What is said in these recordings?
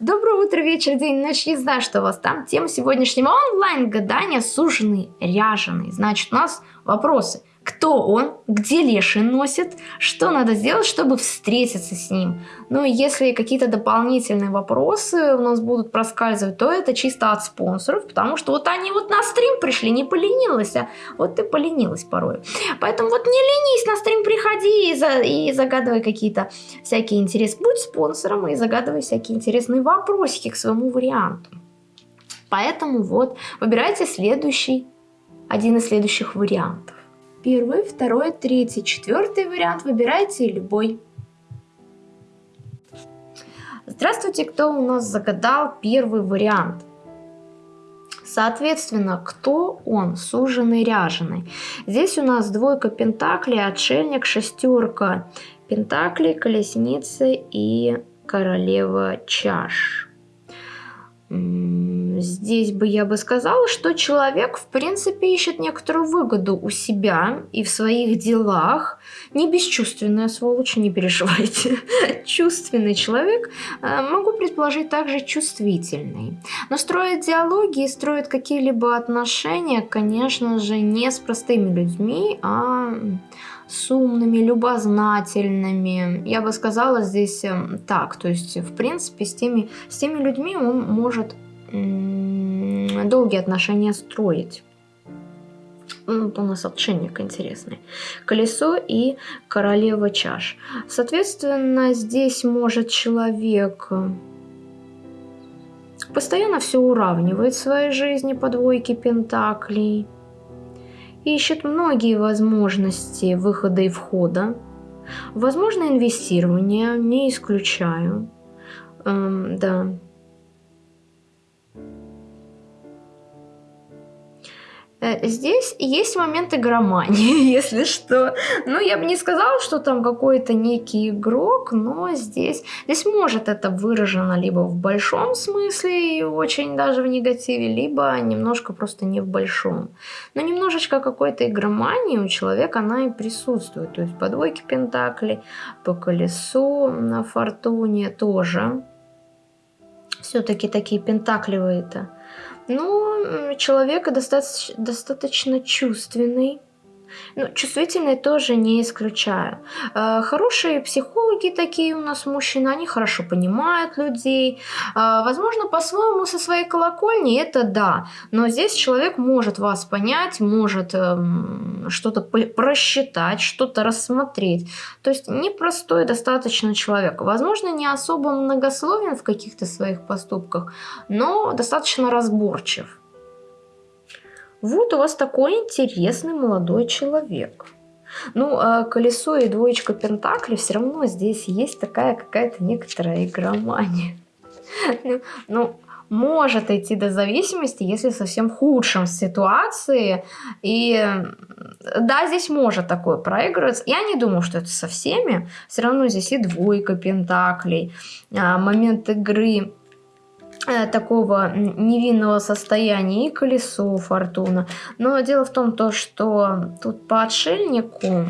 Доброе утро, вечер, день, ночь, не знаю, что у вас там. Тема сегодняшнего онлайн-гадания суженый, ряженый. Значит, у нас вопросы кто он, где леший носит, что надо сделать, чтобы встретиться с ним. Ну и если какие-то дополнительные вопросы у нас будут проскальзывать, то это чисто от спонсоров, потому что вот они вот на стрим пришли, не поленилась, а вот ты поленилась порой. Поэтому вот не ленись, на стрим приходи и, за, и загадывай какие-то всякие интересы. Будь спонсором и загадывай всякие интересные вопросики к своему варианту. Поэтому вот выбирайте следующий, один из следующих вариантов. Первый, второй, третий, четвертый вариант. Выбирайте любой. Здравствуйте, кто у нас загадал первый вариант. Соответственно, кто он? Суженый, ряженый. Здесь у нас двойка пентаклей, отшельник, шестерка пентаклей, колесница и королева чаш. Здесь бы я бы сказала, что человек, в принципе, ищет некоторую выгоду у себя и в своих делах. Не бесчувственная сволочь, не переживайте. Чувственный человек, э, могу предположить, также чувствительный. Но строит диалоги и строит какие-либо отношения, конечно же, не с простыми людьми, а с умными, любознательными. Я бы сказала здесь эм, так, то есть, в принципе, с теми, с теми людьми он может долгие отношения строить. Ну, у нас отшельник интересный. Колесо и королева чаш. Соответственно, здесь может человек э, постоянно все уравнивает в своей жизни по двойке пентаклей ищет многие возможности выхода и входа. Возможно, инвестирование, не исключаю. Эм, да. Здесь есть моменты громании, если что. Ну, я бы не сказала, что там какой-то некий игрок, но здесь, здесь может это выражено либо в большом смысле и очень даже в негативе, либо немножко просто не в большом. Но немножечко какой-то игромании у человека она и присутствует. То есть по двойке пентаклей, по колесу на фортуне тоже. Все-таки такие пентакливые-то ну, человек достаточно, достаточно чувственный. Ну, чувствительные тоже не исключаю. Э, хорошие психологи такие у нас мужчины, они хорошо понимают людей. Э, возможно, по-своему со своей колокольни это да. Но здесь человек может вас понять, может эм, что-то просчитать, что-то рассмотреть. То есть непростой достаточно человек. Возможно, не особо многословен в каких-то своих поступках, но достаточно разборчив. Вот у вас такой интересный молодой человек. Ну, а колесо и двоечка пентаклей все равно здесь есть такая какая-то некоторая игромания. Ну, ну, может идти до зависимости, если совсем худшем ситуации. И да, здесь может такое проигрываться. Я не думаю, что это со всеми. Все равно здесь и двойка пентаклей, а, момент игры такого невинного состояния и колесо фортуна. Но дело в том, то, что тут по отшельнику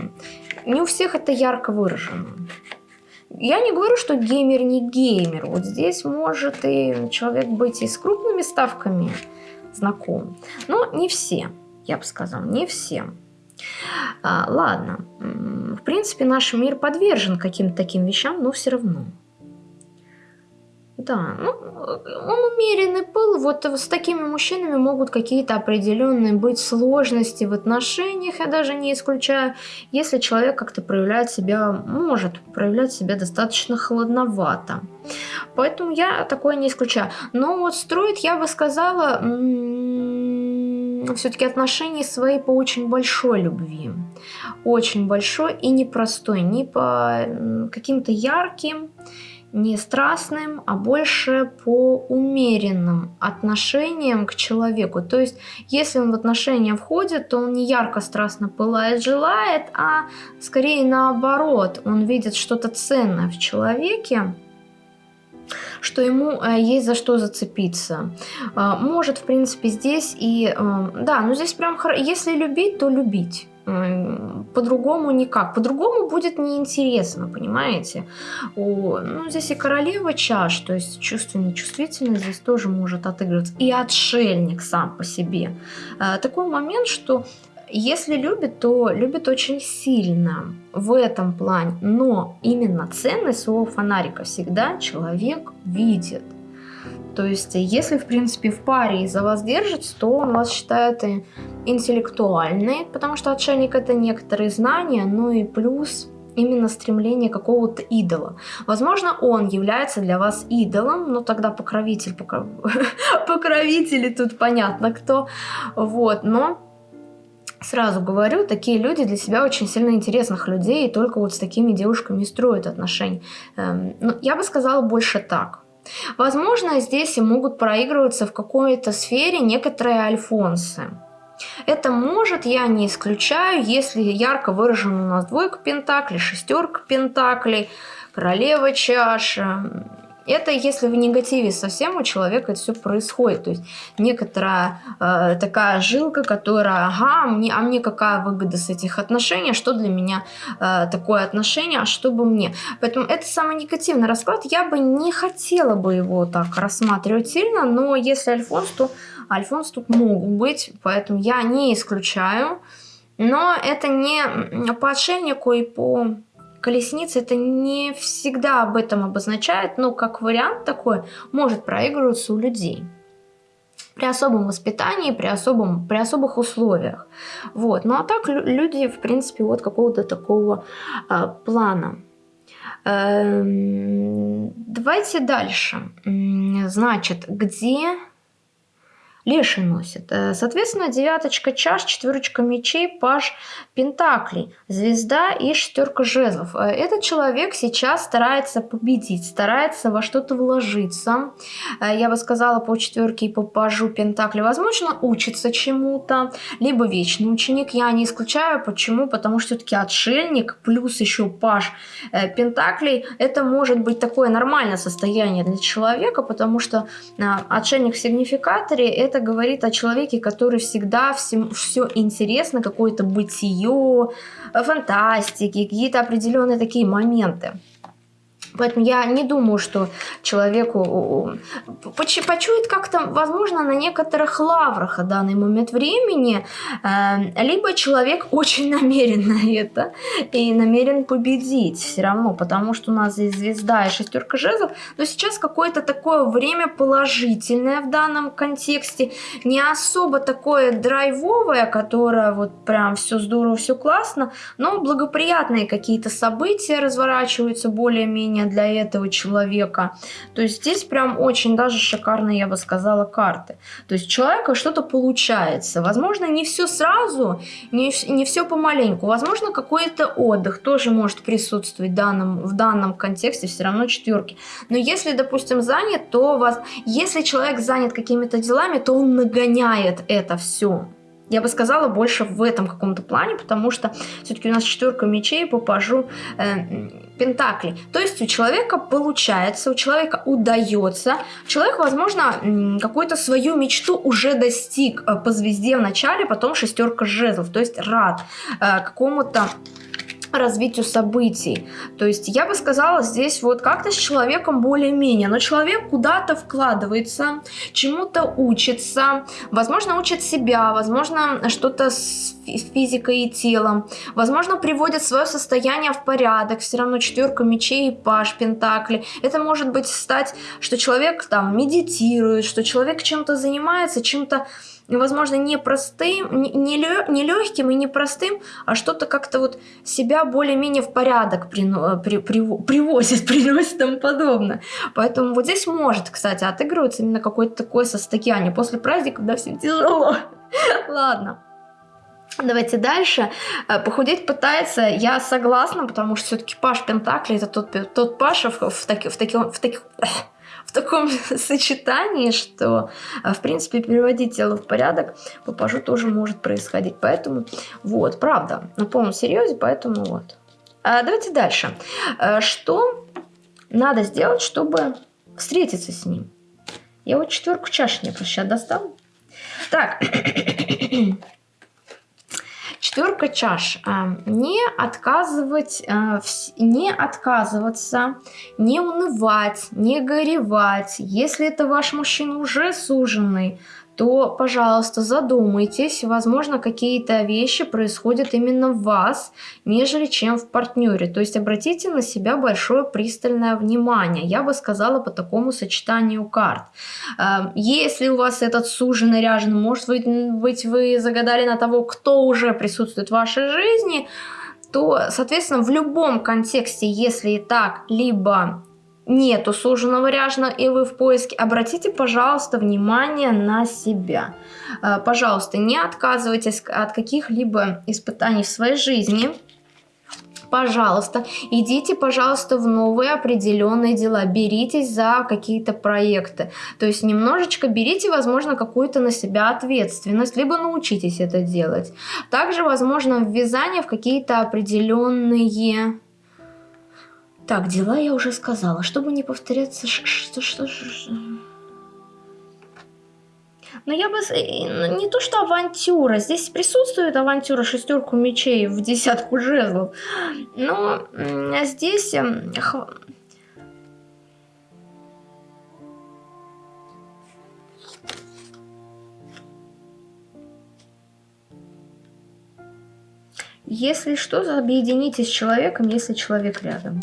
не у всех это ярко выражено. Я не говорю, что геймер не геймер. Вот здесь может и человек быть и с крупными ставками знаком. Но не все, я бы сказала, не все. А, ладно, в принципе, наш мир подвержен каким-то таким вещам, но все равно. Да, ну, он умеренный пыл. Вот с такими мужчинами могут какие-то определенные быть сложности в отношениях, я даже не исключаю, если человек как-то проявляет себя, может проявлять себя достаточно холодновато. Поэтому я такое не исключаю. Но вот строит, я бы сказала, все-таки отношения свои по очень большой любви. Очень большой и непростой, не по каким-то ярким, не страстным, а больше по умеренным отношениям к человеку. То есть, если он в отношения входит, то он не ярко страстно пылает, желает, а скорее наоборот, он видит что-то ценное в человеке, что ему э, есть за что зацепиться. Э, может, в принципе, здесь и... Э, да, ну здесь прям, если любить, то любить. По-другому никак. По-другому будет неинтересно, понимаете? О, ну, здесь и королева чаш, то есть чувственная чувствительность здесь тоже может отыгрываться. И отшельник сам по себе. А, такой момент, что если любит, то любит очень сильно в этом плане. Но именно ценность своего фонарика всегда человек видит. То есть, если, в принципе, в паре из-за вас держится, то он вас считает интеллектуальной, потому что отшельник это некоторые знания, ну и плюс именно стремление какого-то идола. Возможно, он является для вас идолом, но тогда покровитель, покров... покровители тут понятно кто, вот, но Сразу говорю, такие люди для себя очень сильно интересных людей, и только вот с такими девушками строят отношения. Эм, ну, я бы сказала больше так. Возможно, здесь и могут проигрываться в какой-то сфере некоторые альфонсы. Это может, я не исключаю, если ярко выражен у нас двойка пентаклей, шестерка пентаклей, королева чаша, это если в негативе совсем у человека это все происходит. То есть некоторая э, такая жилка, которая, ага, мне, а мне какая выгода с этих отношений, что для меня э, такое отношение, а что бы мне. Поэтому это самый негативный расклад. Я бы не хотела бы его так рассматривать сильно, но если Альфонс, то Альфонс тут могут быть, поэтому я не исключаю. Но это не по отшельнику и по колесница это не всегда об этом обозначает, но как вариант такой может проигрываться у людей при особом воспитании, при, особом, при особых условиях. Вот. Ну а так люди, в принципе, вот какого-то такого э, плана. Эм, давайте дальше. Значит, где леший носит. Э, соответственно, девяточка чаш, четверочка мечей, паш пентаклей, звезда и шестерка жезлов. Э, этот человек сейчас старается победить, старается во что-то вложиться. Э, я бы сказала по четверке и по пажу пентаклей. Возможно, учится чему-то, либо вечный ученик. Я не исключаю. Почему? Потому что все-таки отшельник плюс еще паж пентаклей. Это может быть такое нормальное состояние для человека, потому что отшельник в сигнификаторе это говорит о человеке, который всегда всем, все интересно, какое-то бытие, фантастики, какие-то определенные такие моменты. Поэтому я не думаю, что человеку почует как-то, возможно, на некоторых лаврах в данный момент времени, э, либо человек очень намерен на это и намерен победить все равно, потому что у нас здесь звезда и шестерка жезлов, но сейчас какое-то такое время положительное в данном контексте, не особо такое драйвовое, которое вот прям все здорово, все классно, но благоприятные какие-то события разворачиваются более-менее задание для этого человека. То есть здесь прям очень даже шикарные, я бы сказала, карты. То есть у человека что-то получается. Возможно, не все сразу, не, не все помаленьку. Возможно, какой-то отдых тоже может присутствовать в данном, в данном контексте, все равно четверки. Но если, допустим, занят, то вас, если человек занят какими-то делами, то он нагоняет это все я бы сказала, больше в этом каком-то плане, потому что все-таки у нас четверка мечей по э, пентаклей. То есть у человека получается, у человека удается, человек, возможно, какую-то свою мечту уже достиг э, по звезде в начале, потом шестерка жезлов, то есть рад э, какому-то развитию событий. То есть я бы сказала здесь вот как-то с человеком более-менее, но человек куда-то вкладывается, чему-то учится, возможно учит себя, возможно что-то с физикой и телом, возможно приводит свое состояние в порядок, все равно четверка мечей и паш пентакли. Это может быть стать, что человек там медитирует, что человек чем-то занимается, чем-то возможно, не простым, не, не легким и не простым, а что-то как-то вот себя более-менее в порядок при, при, при, привозит, приносит и тому подобное. Поэтому вот здесь может, кстати, отыгрываться именно какое-то такое состояние после праздника, когда всем тяжело. Ладно. Давайте дальше. Э, похудеть пытается, я согласна, потому что все-таки Паш Пентакли это тот, тот Паша в, в, таки, в, таки, в таких в таком сочетании, что, э, в принципе, переводить тело в порядок по тоже может происходить. Поэтому, вот, правда, на полном серьезе, поэтому вот. А давайте дальше. Э, что надо сделать, чтобы встретиться с ним? Я вот четверку чаш мне просто сейчас достану. Так, Четверка чаш. А, не отказывать, а, не отказываться, не унывать, не горевать. Если это ваш мужчина уже суженный, то, пожалуйста, задумайтесь, возможно, какие-то вещи происходят именно в вас, нежели чем в партнере. То есть обратите на себя большое пристальное внимание, я бы сказала по такому сочетанию карт. Эм, если у вас этот суженый ряженый, может быть, вы загадали на того, кто уже присутствует в вашей жизни, то, соответственно, в любом контексте, если так, либо нету суженого ряжна и вы в поиске, обратите, пожалуйста, внимание на себя. Э, пожалуйста, не отказывайтесь от каких-либо испытаний в своей жизни. Пожалуйста, идите, пожалуйста, в новые определенные дела, беритесь за какие-то проекты. То есть немножечко берите, возможно, какую-то на себя ответственность, либо научитесь это делать. Также, возможно, ввязание в какие-то определенные так, дела я уже сказала. Чтобы не повторяться... Что, что, что, но я бы... Ну, не то, что авантюра. Здесь присутствует авантюра шестерку мечей в десятку жезлов. Но здесь... Эм, если что, объединитесь с человеком, если человек рядом.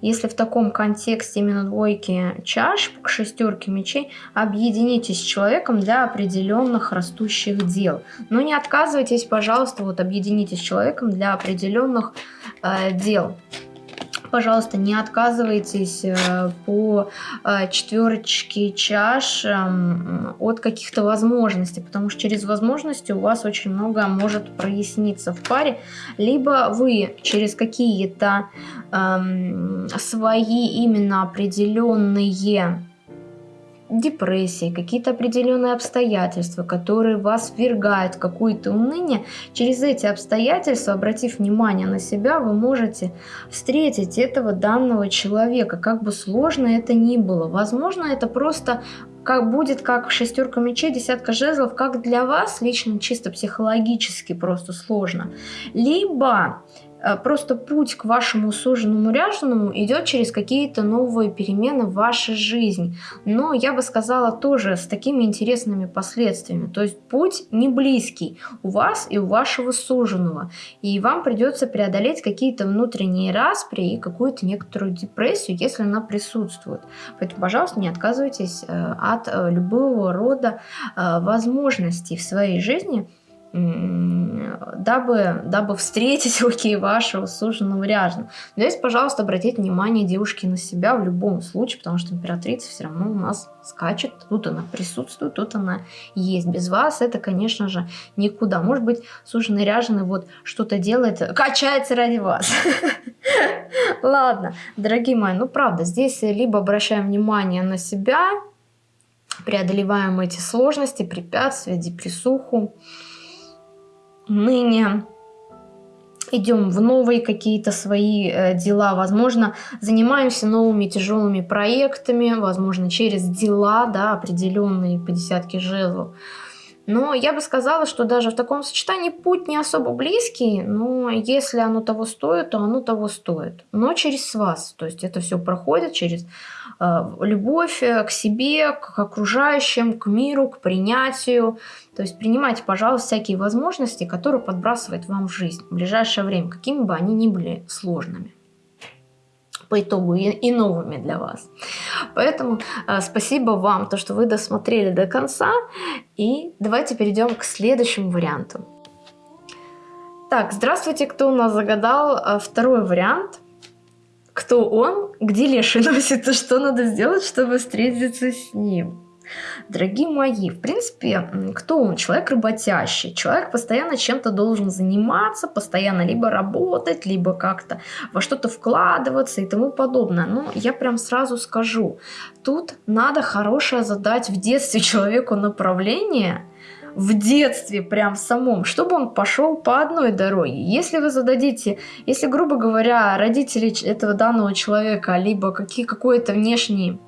Если в таком контексте именно двойки чаш к шестерке мечей, объединитесь с человеком для определенных растущих дел. Но не отказывайтесь, пожалуйста, вот объединитесь с человеком для определенных э, дел пожалуйста, не отказывайтесь э, по э, четверочке чаш эм, от каких-то возможностей, потому что через возможности у вас очень много может проясниться в паре, либо вы через какие-то эм, свои именно определенные депрессии, какие-то определенные обстоятельства, которые вас ввергают в какое-то уныние, через эти обстоятельства, обратив внимание на себя, вы можете встретить этого данного человека, как бы сложно это ни было. Возможно, это просто как будет как шестерка мечей, десятка жезлов, как для вас лично чисто психологически просто сложно. Либо просто путь к вашему суженому ряженому идет через какие-то новые перемены в вашей жизни. Но я бы сказала тоже с такими интересными последствиями. То есть путь не близкий у вас и у вашего суженого. И вам придется преодолеть какие-то внутренние распри и какую-то некоторую депрессию, если она присутствует. Поэтому, пожалуйста, не отказывайтесь э, от э, любого рода возможностей в своей жизни, дабы, дабы встретить окей вашего суженого ряженого. Здесь, пожалуйста, обратите внимание девушки на себя в любом случае, потому что императрица все равно у нас скачет, тут она присутствует, тут она есть. Без вас это, конечно же, никуда. Может быть, суженый ряженый вот что-то делает, качается ради вас. Ладно, дорогие мои, ну правда, здесь либо обращаем внимание на себя, преодолеваем эти сложности, препятствия, депрессуху, ныне идем в новые какие-то свои э, дела, возможно, занимаемся новыми тяжелыми проектами, возможно, через дела, да, определенные по десятке жезлов. Но я бы сказала, что даже в таком сочетании путь не особо близкий, но если оно того стоит, то оно того стоит. Но через вас, то есть это все проходит через э, любовь э, к себе, к окружающим, к миру, к принятию. То есть принимайте, пожалуйста, всякие возможности, которые подбрасывает вам жизнь в ближайшее время, какими бы они ни были сложными по итогу и, и новыми для вас. Поэтому э, спасибо вам, то, что вы досмотрели до конца. И давайте перейдем к следующему варианту. Так, здравствуйте, кто у нас загадал э, второй вариант. Кто он, где леший носится, что надо сделать, чтобы встретиться с ним. Дорогие мои, в принципе, кто он? Человек работящий. Человек постоянно чем-то должен заниматься, постоянно либо работать, либо как-то во что-то вкладываться и тому подобное. Но я прям сразу скажу, тут надо хорошее задать в детстве человеку направление, в детстве прям самом, чтобы он пошел по одной дороге. Если вы зададите, если, грубо говоря, родители этого данного человека, либо какие, какой-то внешний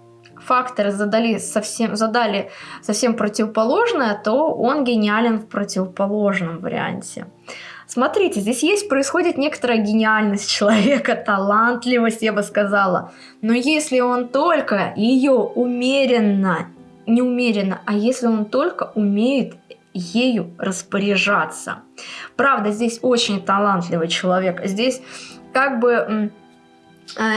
факторы задали совсем, задали совсем противоположное, то он гениален в противоположном варианте. Смотрите, здесь есть, происходит некоторая гениальность человека, талантливость, я бы сказала. Но если он только ее умеренно, не умеренно, а если он только умеет ею распоряжаться. Правда, здесь очень талантливый человек. Здесь как бы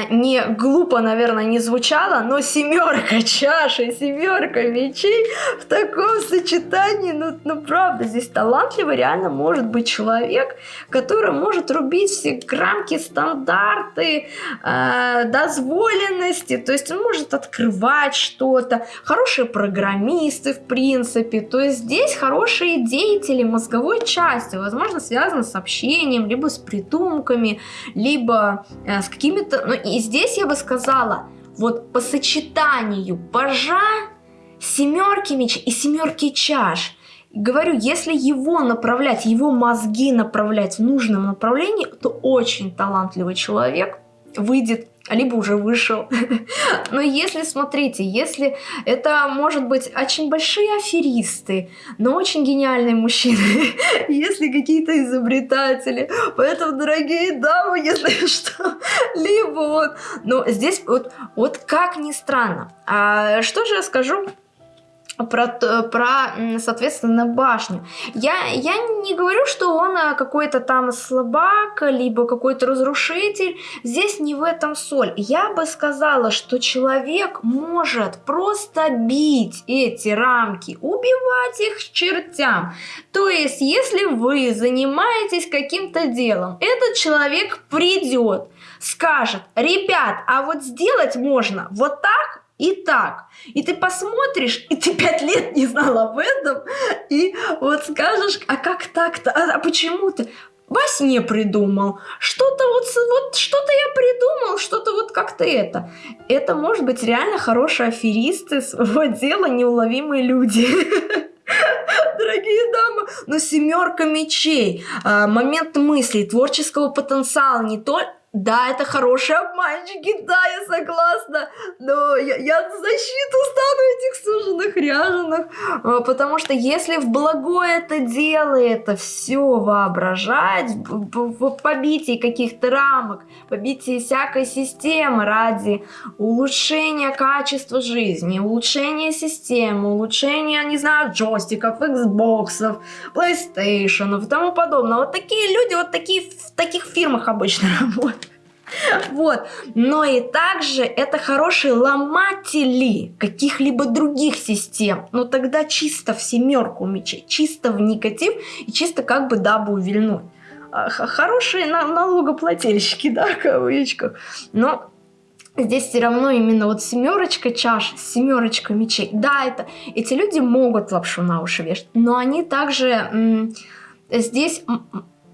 не глупо, наверное, не звучало, но семерка чаши, семерка мечей в таком сочетании, ну, ну правда, здесь талантливый реально может быть человек, который может рубить все рамки, стандарты, э, дозволенности, то есть он может открывать что-то, хорошие программисты, в принципе, то есть здесь хорошие деятели мозговой части, возможно, связаны с общением, либо с придумками, либо э, с какими-то ну и здесь я бы сказала, вот по сочетанию пажа, семерки меч и семерки чаш. Говорю, если его направлять, его мозги направлять в нужном направлении, то очень талантливый человек выйдет либо уже вышел. Но если, смотрите, если это, может быть, очень большие аферисты, но очень гениальные мужчины, если какие-то изобретатели, поэтому, дорогие дамы, если что, либо вот, но здесь вот, вот как ни странно. А что же я скажу про, про, соответственно, башню. Я, я не говорю, что он э, какой-то там слабак, либо какой-то разрушитель. Здесь не в этом соль. Я бы сказала, что человек может просто бить эти рамки, убивать их чертям. То есть, если вы занимаетесь каким-то делом, этот человек придет, скажет, ребят, а вот сделать можно вот так, и так. И ты посмотришь, и ты пять лет не знал об этом, и вот скажешь, а как так-то, а, а почему ты? Во сне придумал, что-то вот, вот что-то я придумал, что-то вот как-то это. Это может быть реально хорошие аферисты своего дела, неуловимые люди. Дорогие дамы, но семерка мечей, а, момент мыслей, творческого потенциала не только да, это хорошие обманщики, да, я согласна, но я, я защиту стану этих суженных ряженых, а, потому что если в благое это дело, это все воображать, в побитии каких-то рамок, побитии всякой системы ради улучшения качества жизни, улучшения системы, улучшения, не знаю, джойстиков, Xbox, PlayStation и тому подобное. Вот такие люди, вот такие в таких фирмах обычно работают. Вот. Но и также это хорошие ломатели каких-либо других систем. Но тогда чисто в семерку мечей, чисто в негатив и чисто как бы дабы увильнуть. А, хорошие налогоплательщики, да, в кавычках. Но здесь все равно именно вот семерочка чаш, семерочка мечей. Да, это эти люди могут лапшу на уши вешать, но они также здесь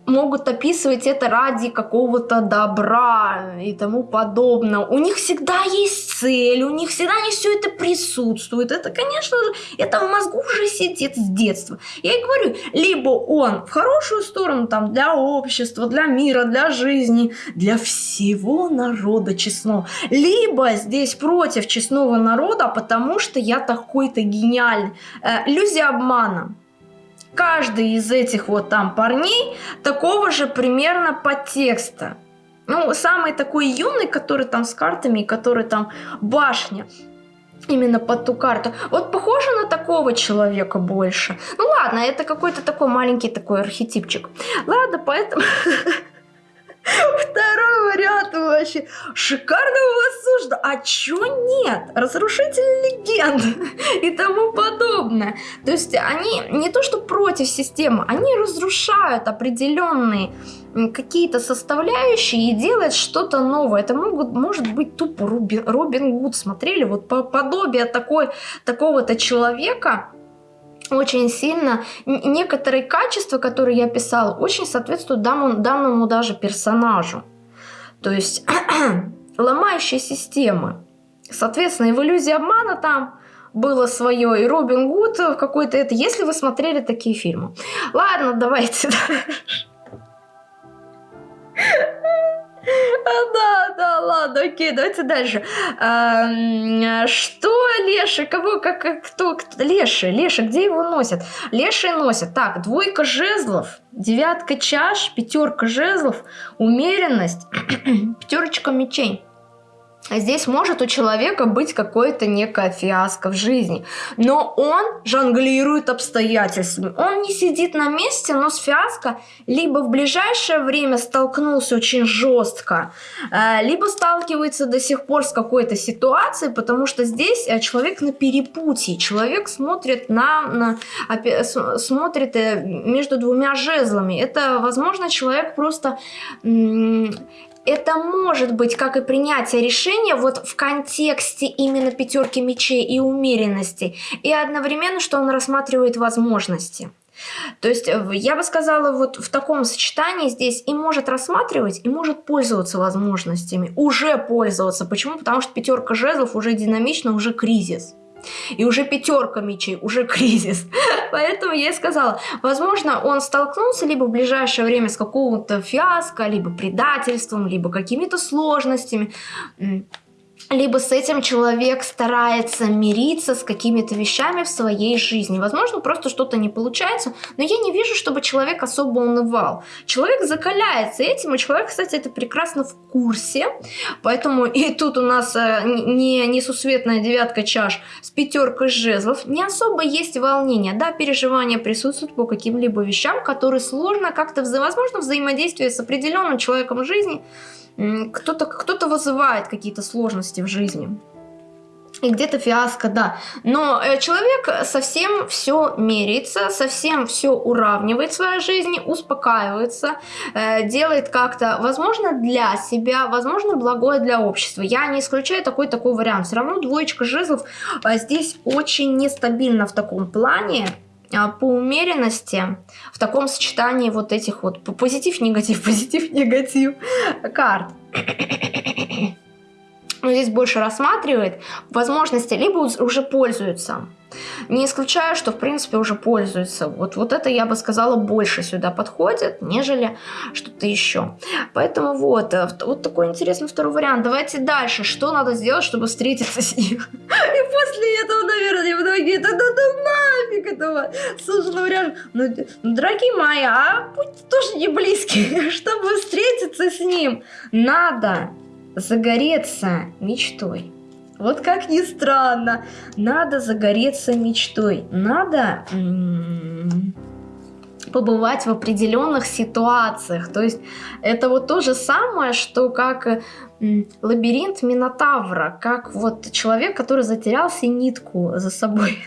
могут описывать это ради какого-то добра и тому подобное. У них всегда есть цель, у них всегда не все это присутствует. Это, конечно же, это в мозгу уже сидит с детства. Я и говорю, либо он в хорошую сторону там для общества, для мира, для жизни, для всего народа честного, либо здесь против честного народа, потому что я такой-то гениальный. Э, иллюзия обмана каждый из этих вот там парней такого же примерно подтекста. Ну, самый такой юный, который там с картами, который там башня, именно под ту карту. Вот похоже на такого человека больше. Ну ладно, это какой-то такой маленький такой архетипчик. Ладно, поэтому... Второй вариант вообще. Шикарно у вас сужда. А чё нет? Разрушитель легенд и тому подобное. То есть они не то что против системы, они разрушают определенные какие-то составляющие и делают что-то новое. Это могут, может быть тупо Робин, Робин Гуд. Смотрели вот по подобие такой, такого-то человека, очень сильно. Некоторые качества, которые я писала, очень соответствуют данному, данному даже персонажу. То есть ломающая система. Соответственно, в иллюзии обмана там было свое, и Робин Гуд какой-то это, если вы смотрели такие фильмы. Ладно, давайте дальше. А, да, да, ладно, окей, давайте дальше. Что Леша, кого, как, кто, кто, Леша, Леша, где его носят? Леши носят, так, двойка жезлов, девятка чаш, пятерка жезлов, умеренность, пятерочка мечей. Здесь может у человека быть какое-то некое фиаско в жизни, но он жонглирует обстоятельствами. Он не сидит на месте, но с фиаско либо в ближайшее время столкнулся очень жестко, э, либо сталкивается до сих пор с какой-то ситуацией, потому что здесь э, человек на перепутье, человек смотрит на, на смотрит э, между двумя жезлами. Это, возможно, человек просто это может быть как и принятие решения вот в контексте именно пятерки мечей и умеренности, и одновременно, что он рассматривает возможности. То есть э, я бы сказала, вот в таком сочетании здесь и может рассматривать, и может пользоваться возможностями. Уже пользоваться. Почему? Потому что пятерка жезлов уже динамично, уже кризис. И уже пятерка мечей, уже кризис. Поэтому я и сказала, возможно, он столкнулся либо в ближайшее время с какого-то фиаско, либо предательством, либо какими-то сложностями либо с этим человек старается мириться с какими-то вещами в своей жизни. Возможно, просто что-то не получается, но я не вижу, чтобы человек особо унывал. Человек закаляется этим, и человек, кстати, это прекрасно в курсе. Поэтому и тут у нас э, не несусветная девятка чаш с пятеркой жезлов. Не особо есть волнение, да, переживания присутствуют по каким-либо вещам, которые сложно как-то, возможно, взаимодействие с определенным человеком в жизни, кто-то кто, -то, вызывает какие-то сложности в жизни. И где-то фиаско, да. Но э, человек совсем все меряется, совсем все уравнивает в своей жизни, успокаивается, э, делает как-то, возможно, для себя, возможно, благое для общества. Я не исключаю такой такой вариант. Все равно двоечка жезлов а здесь очень нестабильно в таком плане. По умеренности в таком сочетании вот этих вот позитив-негатив, позитив-негатив карт. Но здесь больше рассматривает возможности, либо уже пользуются не исключаю, что в принципе уже пользуются. Вот, вот это, я бы сказала, больше сюда подходит, нежели что-то еще. Поэтому вот, э, вот такой интересный второй вариант. Давайте дальше. Что надо сделать, чтобы встретиться с ним? И после этого, наверное, многие, да да да нафиг этого суженого ряжа. Ну, ну, дорогие мои, а путь тоже не близкий. Чтобы встретиться с ним, надо загореться мечтой. Вот как ни странно, надо загореться мечтой, надо побывать в определенных ситуациях. То есть это вот то же самое, что как лабиринт Минотавра, как вот человек, который затерялся нитку за собой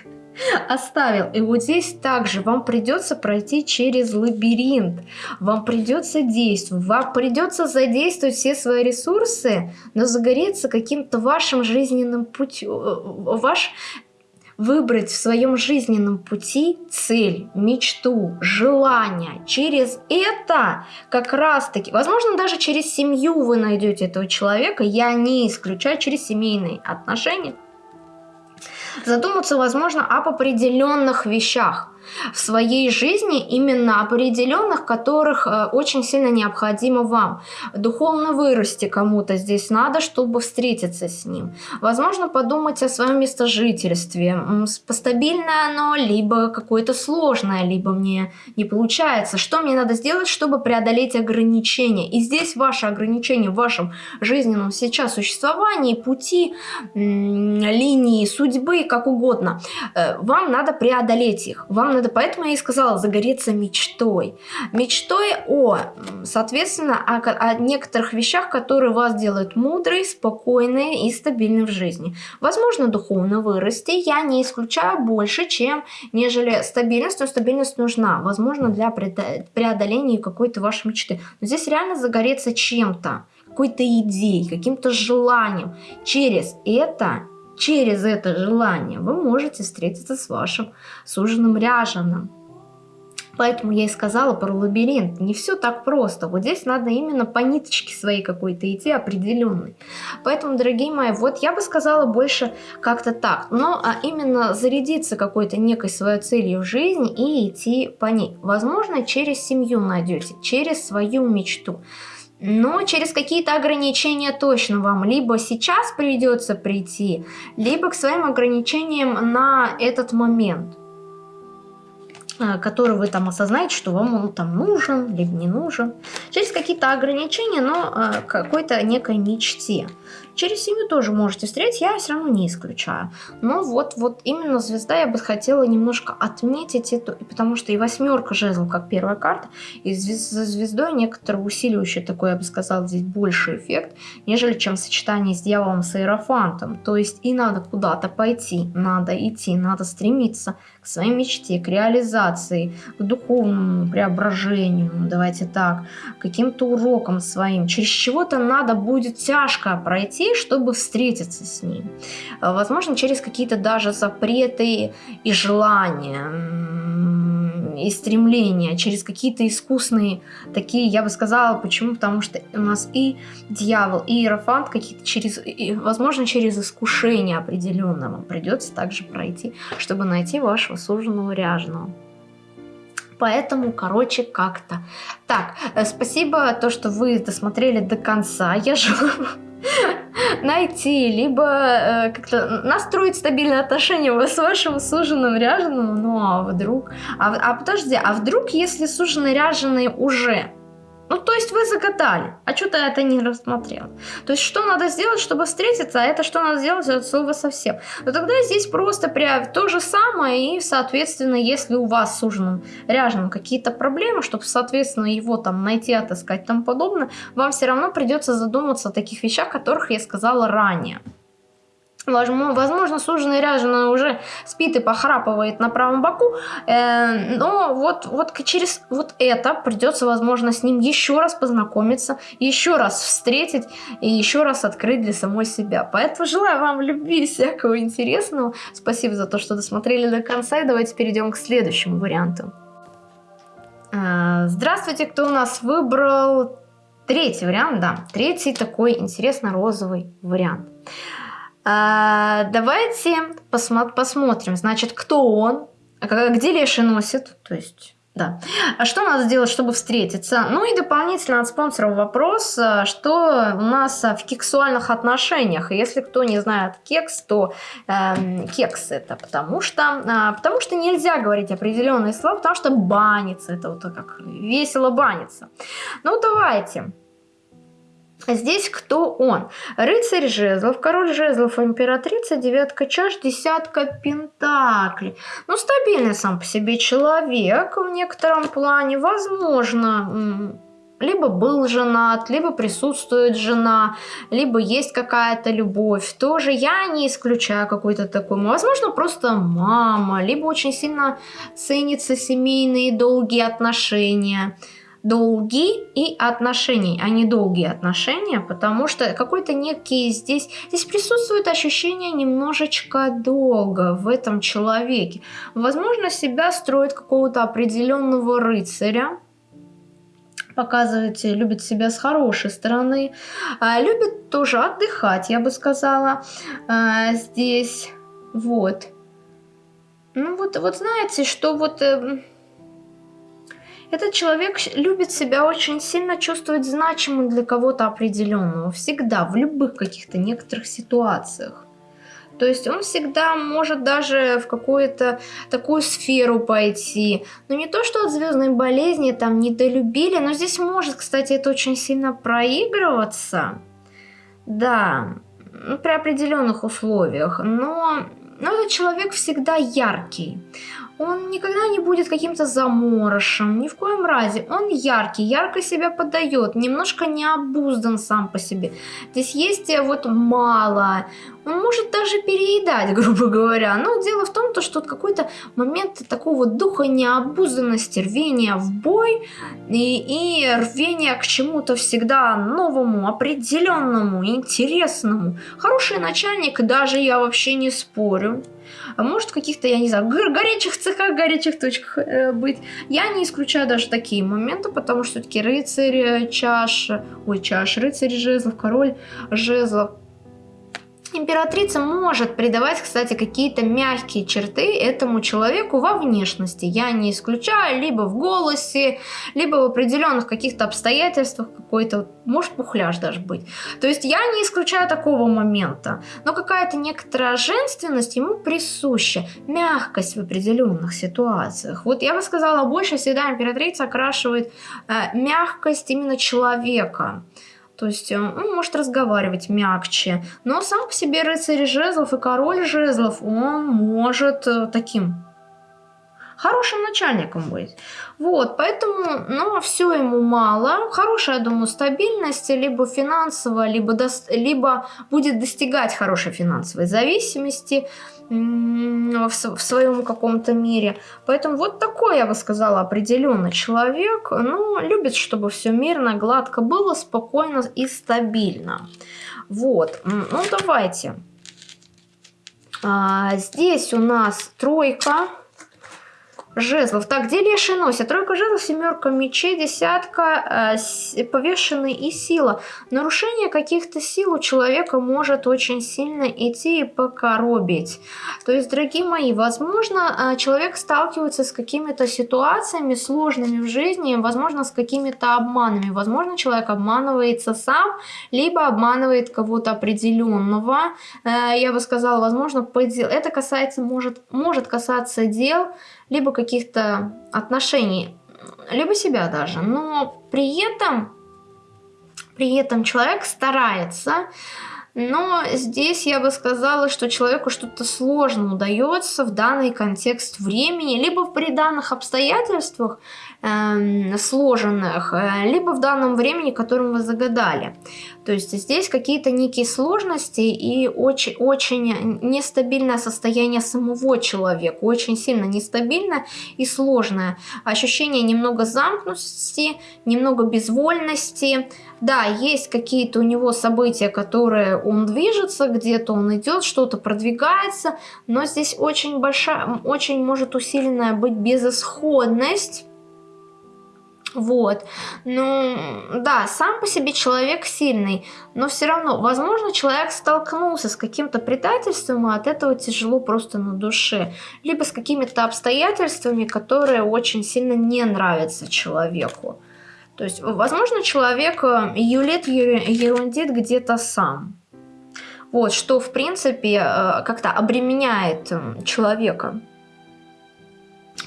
оставил. И вот здесь также вам придется пройти через лабиринт, вам придется действовать, вам придется задействовать все свои ресурсы, но загореться каким-то вашим жизненным путем, э, ваш выбрать в своем жизненном пути цель, мечту, желание. Через это как раз-таки, возможно, даже через семью вы найдете этого человека, я не исключаю через семейные отношения, задуматься, возможно, об определенных вещах в своей жизни, именно определенных, которых э, очень сильно необходимо вам. Духовно вырасти кому-то здесь надо, чтобы встретиться с ним. Возможно, подумать о своем местожительстве. Стабильное оно, либо какое-то сложное, либо мне не получается. Что мне надо сделать, чтобы преодолеть ограничения? И здесь ваши ограничения в вашем жизненном сейчас существовании, пути, линии судьбы, как угодно, э, вам надо преодолеть их. Вам надо, поэтому я и сказала, загореться мечтой. Мечтой о, соответственно, о, о некоторых вещах, которые вас делают мудрой, спокойной и стабильной в жизни. Возможно, духовно вырасти, я не исключаю больше, чем нежели стабильность, но стабильность нужна, возможно, для преодоления какой-то вашей мечты. Но здесь реально загореться чем-то, какой-то идеей, каким-то желанием. Через это через это желание вы можете встретиться с вашим суженым ряженым. Поэтому я и сказала про лабиринт. Не все так просто. Вот здесь надо именно по ниточке своей какой-то идти определенной. Поэтому, дорогие мои, вот я бы сказала больше как-то так. Но а именно зарядиться какой-то некой своей целью в жизни и идти по ней. Возможно, через семью найдете, через свою мечту но через какие-то ограничения точно вам либо сейчас придется прийти, либо к своим ограничениям на этот момент э, который вы там осознаете, что вам он там нужен, либо не нужен. Через какие-то ограничения, но э, какой-то некой мечте. Через семью тоже можете встретить, я все равно не исключаю. Но вот, вот именно звезда я бы хотела немножко отметить эту, потому что и восьмерка жезлов как первая карта, и за звездой некоторый усиливающий такой, я бы сказала, здесь больше эффект, нежели чем сочетание с дьяволом с иерофантом. То есть и надо куда-то пойти, надо идти, надо стремиться к своей мечте, к реализации, к духовному преображению, давайте так, каким-то урокам своим. Через чего-то надо будет тяжко пройти, пути, чтобы встретиться с ним. Э, возможно, через какие-то даже запреты и желания и стремления, через какие-то искусные такие, я бы сказала, почему? Потому что у нас и дьявол, и иерофант какие-то через, и, возможно, через искушение определенное вам придется также пройти, чтобы найти вашего суженого ряженого. Поэтому, короче, как-то. Так, э, спасибо, то, что вы досмотрели до конца. Я желаю найти, либо э, как-то настроить стабильные отношения с вашим суженым ряженым, ну а вдруг... А, а подожди, а вдруг, если суженый ряженый уже ну, то есть вы загадали, а что-то это не рассмотрел. То есть что надо сделать, чтобы встретиться, а это что надо сделать от слова совсем. Но тогда здесь просто прям то же самое, и, соответственно, если у вас с ужином ряженым какие-то проблемы, чтобы, соответственно, его там найти, отыскать и тому подобное, вам все равно придется задуматься о таких вещах, которых я сказала ранее. Возможно, суженый ряженый уже спит и похрапывает на правом боку, э, но вот, вот через вот это придется, возможно, с ним еще раз познакомиться, еще раз встретить и еще раз открыть для самой себя. Поэтому желаю вам любви и всякого интересного. Спасибо за то, что досмотрели до конца, и давайте перейдем к следующему варианту. Э, здравствуйте, кто у нас выбрал третий вариант, да, третий такой интересно розовый вариант. А, давайте посмо посмотрим, значит, кто он, где Леший носит, то есть... Да. А что надо сделать, чтобы встретиться? Ну и дополнительно от спонсоров вопрос, а, что у нас в кексуальных отношениях. Если кто не знает кекс, то э, кекс это потому что, э, потому что нельзя говорить определенные слова, потому что банится, это вот как весело банится. Ну давайте. Здесь кто он? Рыцарь жезлов, король жезлов, императрица, девятка чаш, десятка пентаклей. Ну, стабильный сам по себе человек в некотором плане. Возможно, либо был женат, либо присутствует жена, либо есть какая-то любовь. Тоже я не исключаю какой-то такой. Возможно, просто мама, либо очень сильно ценятся семейные долгие отношения долги и отношения, а не долгие отношения, потому что какой-то некий здесь, здесь присутствует ощущение немножечко долга в этом человеке. Возможно, себя строит какого-то определенного рыцаря, показывает, любит себя с хорошей стороны, а, любит тоже отдыхать, я бы сказала, а, здесь, вот. Ну вот, вот знаете, что вот эм, этот человек любит себя очень сильно чувствовать значимым для кого-то определенного. Всегда, в любых каких-то некоторых ситуациях. То есть он всегда может даже в какую-то такую сферу пойти. Но не то, что от звездной болезни там недолюбили, но здесь может, кстати, это очень сильно проигрываться. Да, ну, при определенных условиях. Но, но этот человек всегда яркий он никогда не будет каким-то заморышем, ни в коем разе. Он яркий, ярко себя подает, немножко необуздан сам по себе. Здесь есть э, вот мало, он может даже переедать, грубо говоря. Но дело в том, то, что какой-то момент такого духа необузданности, рвения в бой и, и рвения к чему-то всегда новому, определенному, интересному. Хороший начальник, даже я вообще не спорю. А может в каких-то, я не знаю, горячих цехах, горячих точках э, быть. Я не исключаю даже такие моменты, потому что все-таки рыцарь, э, чаш, ой, чаш, рыцарь жезлов, король жезлов. Императрица может придавать, кстати, какие-то мягкие черты этому человеку во внешности. Я не исключаю, либо в голосе, либо в определенных каких-то обстоятельствах какой-то, может пухляж даже быть. То есть я не исключаю такого момента. Но какая-то некоторая женственность ему присуща, мягкость в определенных ситуациях. Вот я бы сказала, больше всегда императрица окрашивает э, мягкость именно человека. То есть он э, ну, может разговаривать мягче. Но сам по себе рыцарь жезлов и король жезлов, он может э, таким хорошим начальником быть. Вот, поэтому, ну, все ему мало. Хорошая, я думаю, стабильность, либо финансовая, либо, до, либо будет достигать хорошей финансовой зависимости в, в своем каком-то мире. Поэтому вот такой, я бы сказала, определенный человек, ну, любит, чтобы все мирно, гладко было, спокойно и стабильно. Вот, ну, давайте. А, здесь у нас тройка жезлов. Так, где леший носит? Тройка жезлов, семерка мечей, десятка, э, повешенный и сила. Нарушение каких-то сил у человека может очень сильно идти и покоробить. То есть, дорогие мои, возможно, э, человек сталкивается с какими-то ситуациями сложными в жизни, возможно, с какими-то обманами. Возможно, человек обманывается сам, либо обманывает кого-то определенного. Э, я бы сказала, возможно, это касается, может, может касаться дел, либо каких-то отношений, либо себя даже. Но при этом, при этом человек старается, но здесь я бы сказала, что человеку что-то сложно удается в данный контекст времени, либо при данных обстоятельствах э, сложенных, э, либо в данном времени, которым вы загадали. То есть здесь какие-то некие сложности и очень, очень нестабильное состояние самого человека, очень сильно нестабильное и сложное. Ощущение немного замкнутости, немного безвольности. Да, есть какие-то у него события, которые он движется, где-то он идет, что-то продвигается, но здесь очень большая, очень может усиленная быть безысходность вот. Ну, да, сам по себе человек сильный, но все равно, возможно, человек столкнулся с каким-то предательством, и от этого тяжело просто на душе. Либо с какими-то обстоятельствами, которые очень сильно не нравятся человеку. То есть, возможно, человек э, юлит, ерундит где-то сам. Вот, что, в принципе, э, как-то обременяет человека.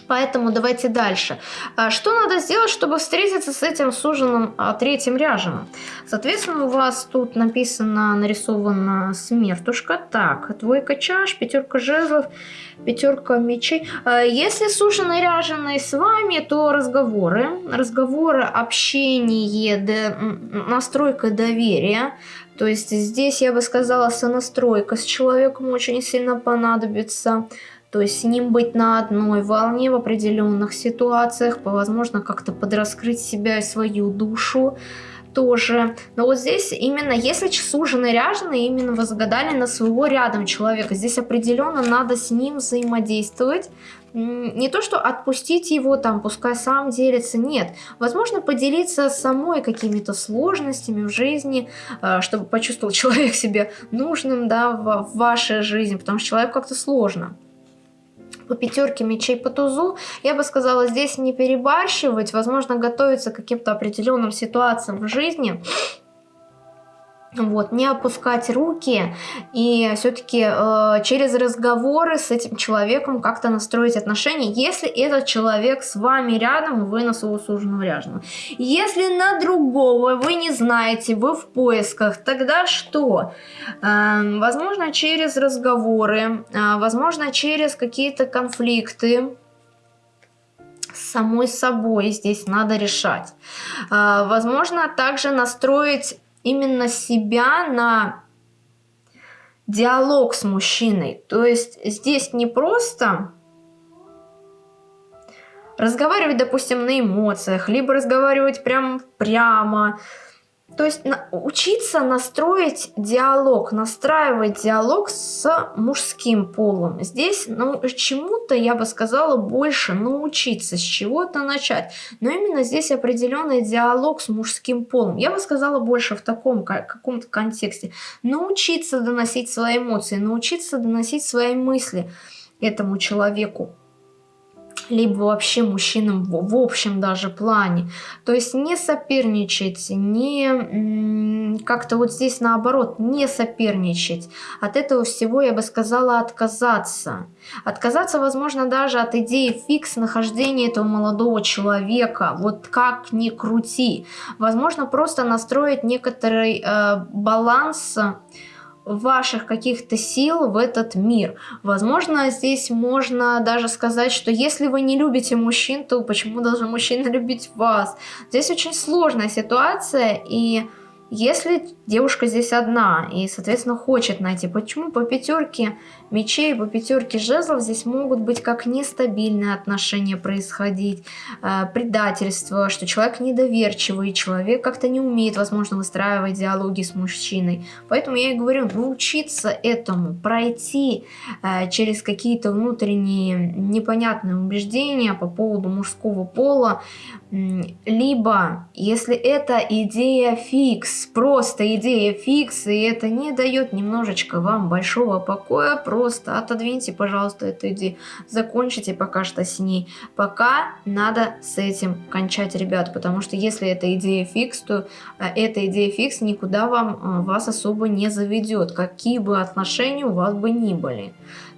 Поэтому давайте дальше. А что надо сделать, чтобы встретиться с этим суженым а, третьим ряженым? Соответственно, у вас тут написано, нарисована смертушка. Так, двойка чаш, пятерка жезлов, пятерка мечей. А, если суженый ряженый с вами, то разговоры. Разговоры, общение, настройка доверия. То есть здесь, я бы сказала, сонастройка с человеком очень сильно понадобится то есть с ним быть на одной волне в определенных ситуациях, возможно, как-то подраскрыть себя и свою душу тоже. Но вот здесь именно, если суженый ряженый, именно вы загадали на своего рядом человека, здесь определенно надо с ним взаимодействовать, не то, что отпустить его там, пускай сам делится, нет. Возможно, поделиться самой какими-то сложностями в жизни, э, чтобы почувствовал человек себя нужным, да, в вашей жизни, потому что человеку как-то сложно по пятерке мечей по тузу, я бы сказала, здесь не перебарщивать, возможно, готовиться к каким-то определенным ситуациям в жизни, вот, не опускать руки и все-таки э, через разговоры с этим человеком как-то настроить отношения, если этот человек с вами рядом, вы на своего суженого ряженого. Если на другого вы не знаете, вы в поисках, тогда что? Э, возможно, через разговоры, э, возможно, через какие-то конфликты, самой собой здесь надо решать. Э, возможно, также настроить именно себя на диалог с мужчиной. То есть здесь не просто разговаривать, допустим, на эмоциях, либо разговаривать прям прямо, то есть на, учиться настроить диалог, настраивать диалог с мужским полом. Здесь ну, чему-то, я бы сказала, больше научиться, с чего-то начать. Но именно здесь определенный диалог с мужским полом. Я бы сказала больше в таком каком-то контексте. Научиться доносить свои эмоции, научиться доносить свои мысли этому человеку либо вообще мужчинам в, общем даже плане. То есть не соперничать, не как-то вот здесь наоборот, не соперничать. От этого всего я бы сказала отказаться. Отказаться, возможно, даже от идеи фикс нахождения этого молодого человека. Вот как ни крути. Возможно, просто настроить некоторый э, баланс ваших каких-то сил в этот мир. Возможно, здесь можно даже сказать, что если вы не любите мужчин, то почему должен мужчина любить вас? Здесь очень сложная ситуация, и если девушка здесь одна и, соответственно, хочет найти, почему по пятерке мечей, по пятерке жезлов здесь могут быть как нестабильные отношения происходить, э, предательство, что человек недоверчивый, человек как-то не умеет, возможно, выстраивать диалоги с мужчиной. Поэтому я и говорю, научиться этому, пройти э, через какие-то внутренние непонятные убеждения по поводу мужского пола, либо, если это идея фикс, просто идея фикс, и это не дает немножечко вам большого покоя, просто отодвиньте, пожалуйста, эту идею, закончите пока что с ней. Пока надо с этим кончать, ребят, потому что если это идея фикс, то э, эта идея фикс никуда вам, э, вас особо не заведет, какие бы отношения у вас бы ни были.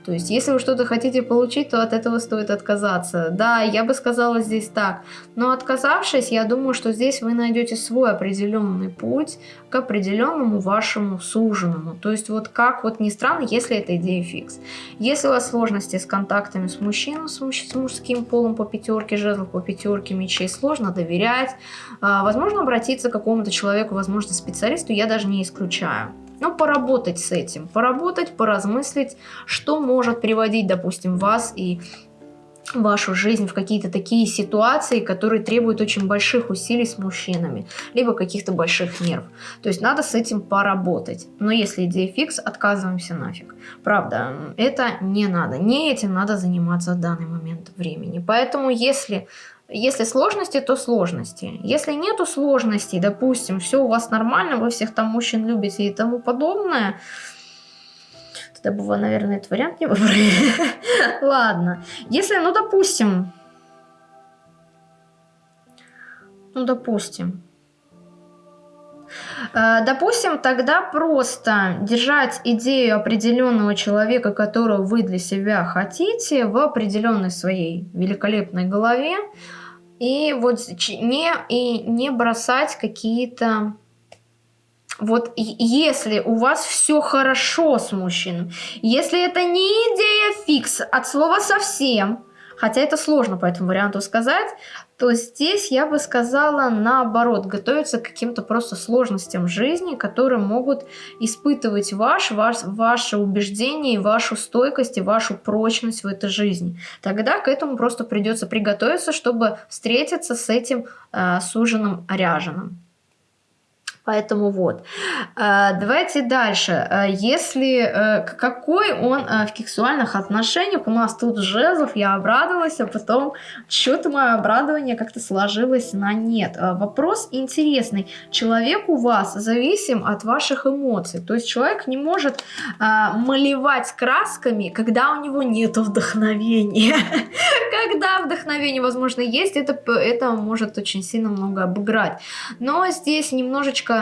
То есть, если вы что-то хотите получить, то от этого стоит отказаться. Да, я бы сказала здесь так. Но отказавшись, я думаю, что здесь вы найдете свой определенный путь к определенному вашему суженому. То есть, вот как вот ни странно, если это идея фикс. Если у вас сложности с контактами с мужчиной, с, муж, с мужским полом по пятерке жезлов, по пятерке мечей, сложно доверять, а, возможно обратиться к какому-то человеку, возможно специалисту, я даже не исключаю. Но ну, поработать с этим, поработать, поразмыслить, что может приводить, допустим, вас и вашу жизнь в какие-то такие ситуации, которые требуют очень больших усилий с мужчинами, либо каких-то больших нерв. То есть надо с этим поработать. Но если идея фикс, отказываемся нафиг. Правда, это не надо. Не этим надо заниматься в данный момент времени. Поэтому если если сложности, то сложности. Если нету сложностей, допустим, все у вас нормально, вы всех там мужчин любите и тому подобное, тогда бы вы, наверное, этот вариант не выбрали. Ладно. Если, ну, допустим, ну, допустим, Допустим, тогда просто держать идею определенного человека, которого вы для себя хотите, в определенной своей великолепной голове, и вот не, и не бросать какие-то... Вот если у вас все хорошо с мужчиной, если это не идея фикс от слова совсем, хотя это сложно по этому варианту сказать, то здесь я бы сказала наоборот, готовиться к каким-то просто сложностям жизни, которые могут испытывать ваш, ваш, ваше убеждение, вашу стойкость и вашу прочность в этой жизни. Тогда к этому просто придется приготовиться, чтобы встретиться с этим э, суженым ряженым. Поэтому вот. А, давайте дальше. А, если э, какой он э, в сексуальных отношениях, у нас тут жезлов, я обрадовалась, а потом что-то мое обрадование как-то сложилось на нет. А, вопрос интересный. Человек у вас зависим от ваших эмоций. То есть человек не может малевать красками, когда у него нет вдохновения. Когда вдохновение, возможно, есть, это, это может очень сильно много обыграть. Но здесь немножечко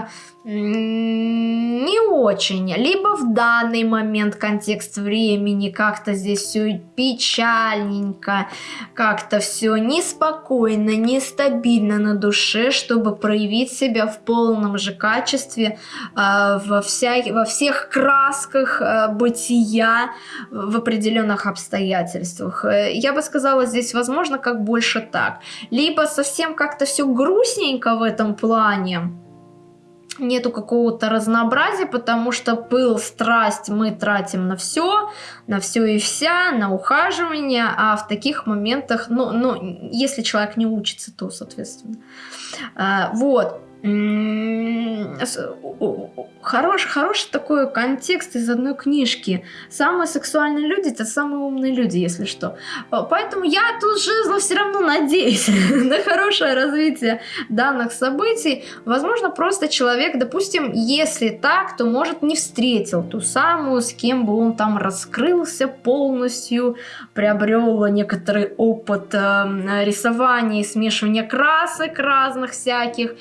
не очень, либо в данный момент контекст времени как-то здесь все печальненько, как-то все неспокойно, нестабильно на душе, чтобы проявить себя в полном же качестве э, во, вся, во всех красках э, бытия в определенных обстоятельствах. Э, я бы сказала, здесь возможно как больше так. Либо совсем как-то все грустненько в этом плане, нету какого-то разнообразия, потому что пыл, страсть мы тратим на все, на все и вся, на ухаживание, а в таких моментах, ну, ну если человек не учится, то, соответственно. А, вот. Хороший, хороший такой контекст из одной книжки. Самые сексуальные люди это самые умные люди, если что. Поэтому я тут жезла все равно надеюсь на хорошее развитие данных событий. Возможно, просто человек, допустим, если так, то может не встретил ту самую, с кем бы он там раскрылся полностью, приобрел некоторый опыт э, рисования и смешивания красок разных всяких.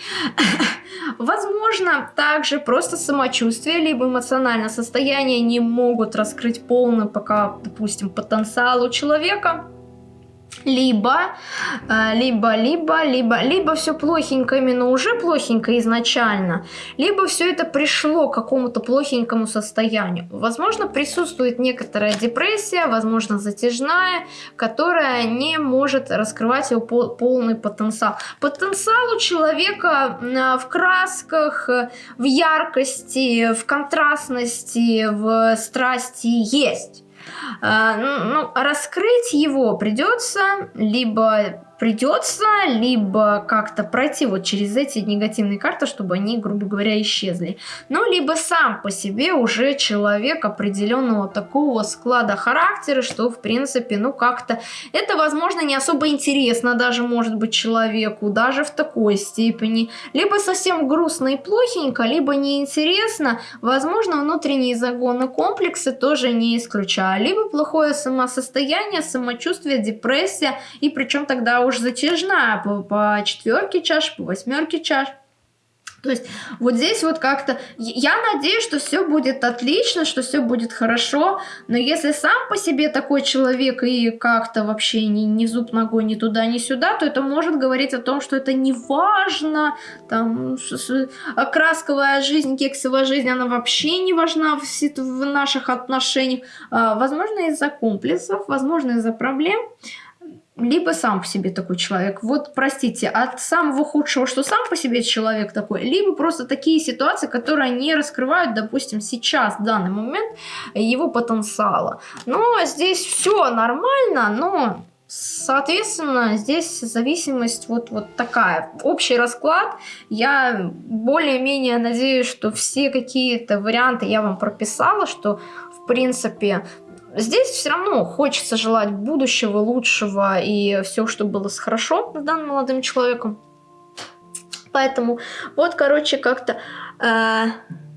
Возможно, также просто самочувствие, либо эмоциональное состояние не могут раскрыть полный пока, допустим, потенциал у человека либо, э, либо, либо, либо, либо все плохенько именно уже плохенько изначально, либо все это пришло к какому-то плохенькому состоянию. Возможно, присутствует некоторая депрессия, возможно, затяжная, которая не может раскрывать его полный потенциал. Потенциал у человека в красках, в яркости, в контрастности, в страсти есть. А, ну, раскрыть его придется либо придется либо как-то пройти вот через эти негативные карты, чтобы они, грубо говоря, исчезли. Ну, либо сам по себе уже человек определенного такого склада характера, что, в принципе, ну, как-то это, возможно, не особо интересно даже, может быть, человеку, даже в такой степени. Либо совсем грустно и плохенько, либо неинтересно. Возможно, внутренние загоны комплексы тоже не исключаю. Либо плохое самосостояние, самочувствие, депрессия, и причем тогда уж затяжная по, по четверке чаш, по восьмерке чаш. То есть вот здесь вот как-то... Я надеюсь, что все будет отлично, что все будет хорошо, но если сам по себе такой человек и как-то вообще ни, ни зуб ногой ни туда, ни сюда, то это может говорить о том, что это не важно, там, красковая жизнь, кексовая жизнь, она вообще не важна в, в наших отношениях. А, возможно, из-за комплексов, возможно, из-за проблем либо сам по себе такой человек. Вот, простите, от самого худшего, что сам по себе человек такой, либо просто такие ситуации, которые не раскрывают, допустим, сейчас, в данный момент, его потенциала. Но здесь все нормально, но Соответственно, здесь зависимость вот, вот такая. Общий расклад. Я более-менее надеюсь, что все какие-то варианты я вам прописала, что в принципе Здесь все равно хочется желать будущего, лучшего и все, что было хорошо с данным молодым человеком. Поэтому вот, короче, как-то э,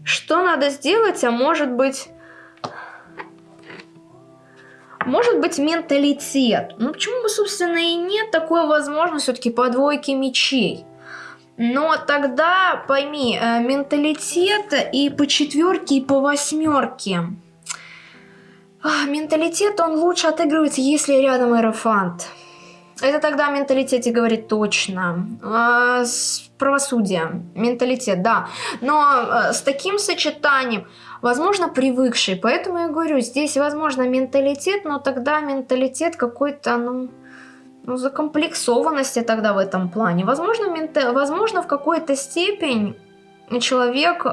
что надо сделать, а может быть... Может быть, менталитет. Ну, почему бы, собственно, и нет такой возможности все-таки по двойке мечей. Но тогда, пойми, э, менталитет и по четверке, и по восьмерке. Менталитет, он лучше отыгрывается, если рядом аэрофант. Это тогда о менталитете говорит точно. А, с правосудие, менталитет, да. Но а, с таким сочетанием, возможно, привыкший. Поэтому я говорю, здесь, возможно, менталитет, но тогда менталитет какой-то, ну, ну, закомплексованности тогда в этом плане. Возможно, мента... возможно в какой-то степень человек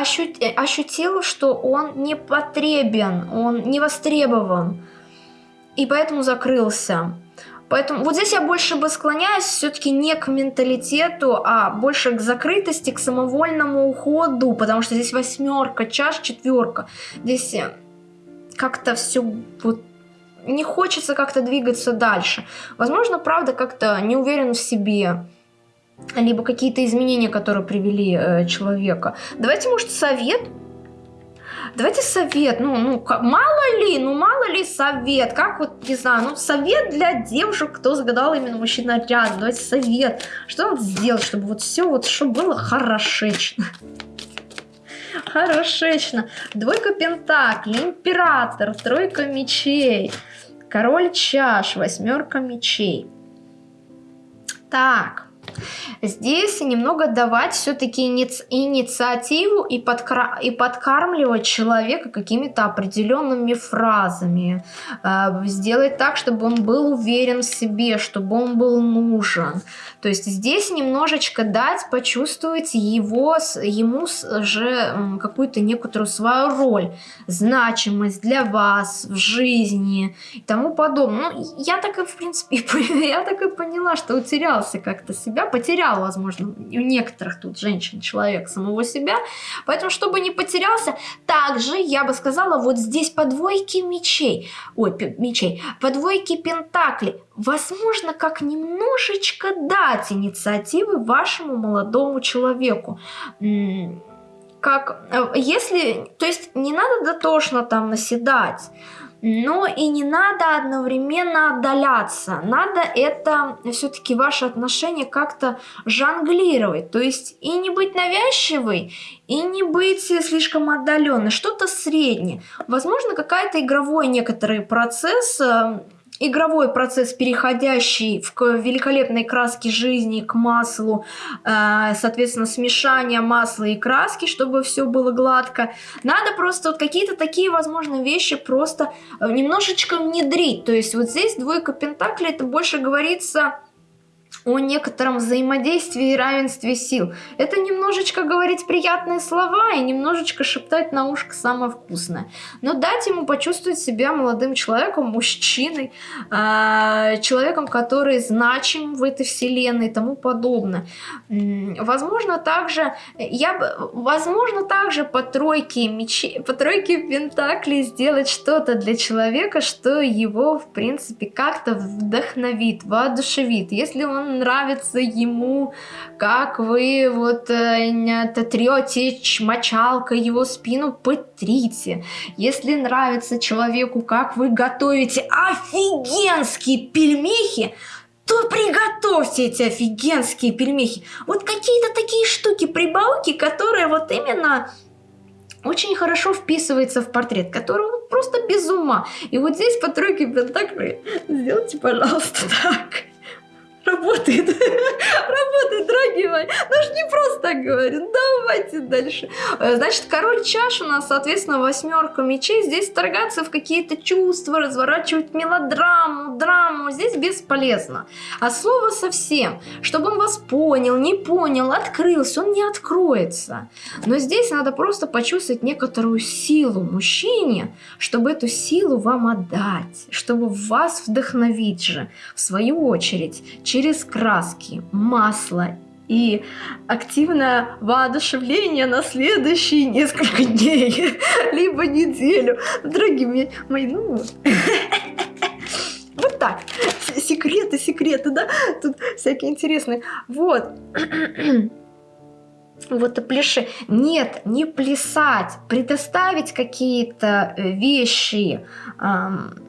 ощут, ощутил, что он не потребен, он не востребован, и поэтому закрылся. Поэтому вот здесь я больше бы склоняюсь все-таки не к менталитету, а больше к закрытости, к самовольному уходу, потому что здесь восьмерка, чаш, четверка. Здесь э, как-то все вот не хочется как-то двигаться дальше. Возможно, правда, как-то не уверен в себе либо какие-то изменения, которые привели э, человека. Давайте, может, совет? Давайте совет, ну, ну, мало ли, ну, мало ли совет, как вот, не знаю, ну, совет для девушек, кто загадал именно мужчина рядом, давайте совет, что надо сделать, чтобы вот все вот, что было хорошечно. Хорошечно. Двойка пентаклей, император, тройка мечей, король чаш, восьмерка мечей. Так, Здесь немного давать все-таки иници инициативу и, подкра и подкармливать человека какими-то определенными фразами. Э, сделать так, чтобы он был уверен в себе, чтобы он был нужен. То есть здесь немножечко дать почувствовать его, ему же какую-то некоторую свою роль, значимость для вас в жизни и тому подобное. Ну, я так и, в принципе, я так и поняла, что утерялся как-то себе себя, потерял, возможно, у некоторых тут женщин человек самого себя, поэтому, чтобы не потерялся, также, я бы сказала, вот здесь по двойке мечей, ой, мечей, по двойке пентаклей, возможно, как немножечко дать инициативы вашему молодому человеку, как, э, если, то есть не надо дотошно там наседать, но и не надо одновременно отдаляться. Надо это все-таки ваши отношения как-то жонглировать. То есть и не быть навязчивой, и не быть слишком отдаленной. Что-то среднее. Возможно, какая-то игровой некоторый процесс э, игровой процесс, переходящий в великолепной краски жизни к маслу, э, соответственно, смешание масла и краски, чтобы все было гладко. Надо просто вот какие-то такие, возможно, вещи просто э, немножечко внедрить. То есть вот здесь двойка пентаклей, это больше говорится о некотором взаимодействии и равенстве сил. Это немножечко говорить приятные слова и немножечко шептать на ушко самое вкусное. Но дать ему почувствовать себя молодым человеком, мужчиной, э, человеком, который значим в этой вселенной и тому подобное. Возможно, также, я возможно, также по тройке мечей, по тройке пентаклей сделать что-то для человека, что его, в принципе, как-то вдохновит, воодушевит. Если он нравится ему, как вы вот э, трете мочалкой его спину, потрите. Если нравится человеку, как вы готовите офигенские пельмехи, то приготовьте эти офигенские пельмехи. Вот какие-то такие штуки, прибауки, которые вот именно очень хорошо вписывается в портрет, который просто без ума. И вот здесь по тройке пентаклей сделайте, пожалуйста, так работает, работает, дорогие мои. Ну ж не просто так говорю. Давайте дальше. Э, значит, король чаш у нас, соответственно, восьмерка мечей. Здесь торгаться в какие-то чувства, разворачивать мелодраму, драму. Здесь бесполезно. А слово совсем, чтобы он вас понял, не понял, открылся, он не откроется. Но здесь надо просто почувствовать некоторую силу мужчине, чтобы эту силу вам отдать, чтобы вас вдохновить же, в свою очередь, через краски, масло и активное воодушевление на следующие несколько дней, либо неделю. Дорогие мои, ну... Вот так. Секреты, секреты, да? Тут всякие интересные. Вот. Вот и пляши. Нет, не плясать. Предоставить какие-то вещи, эм,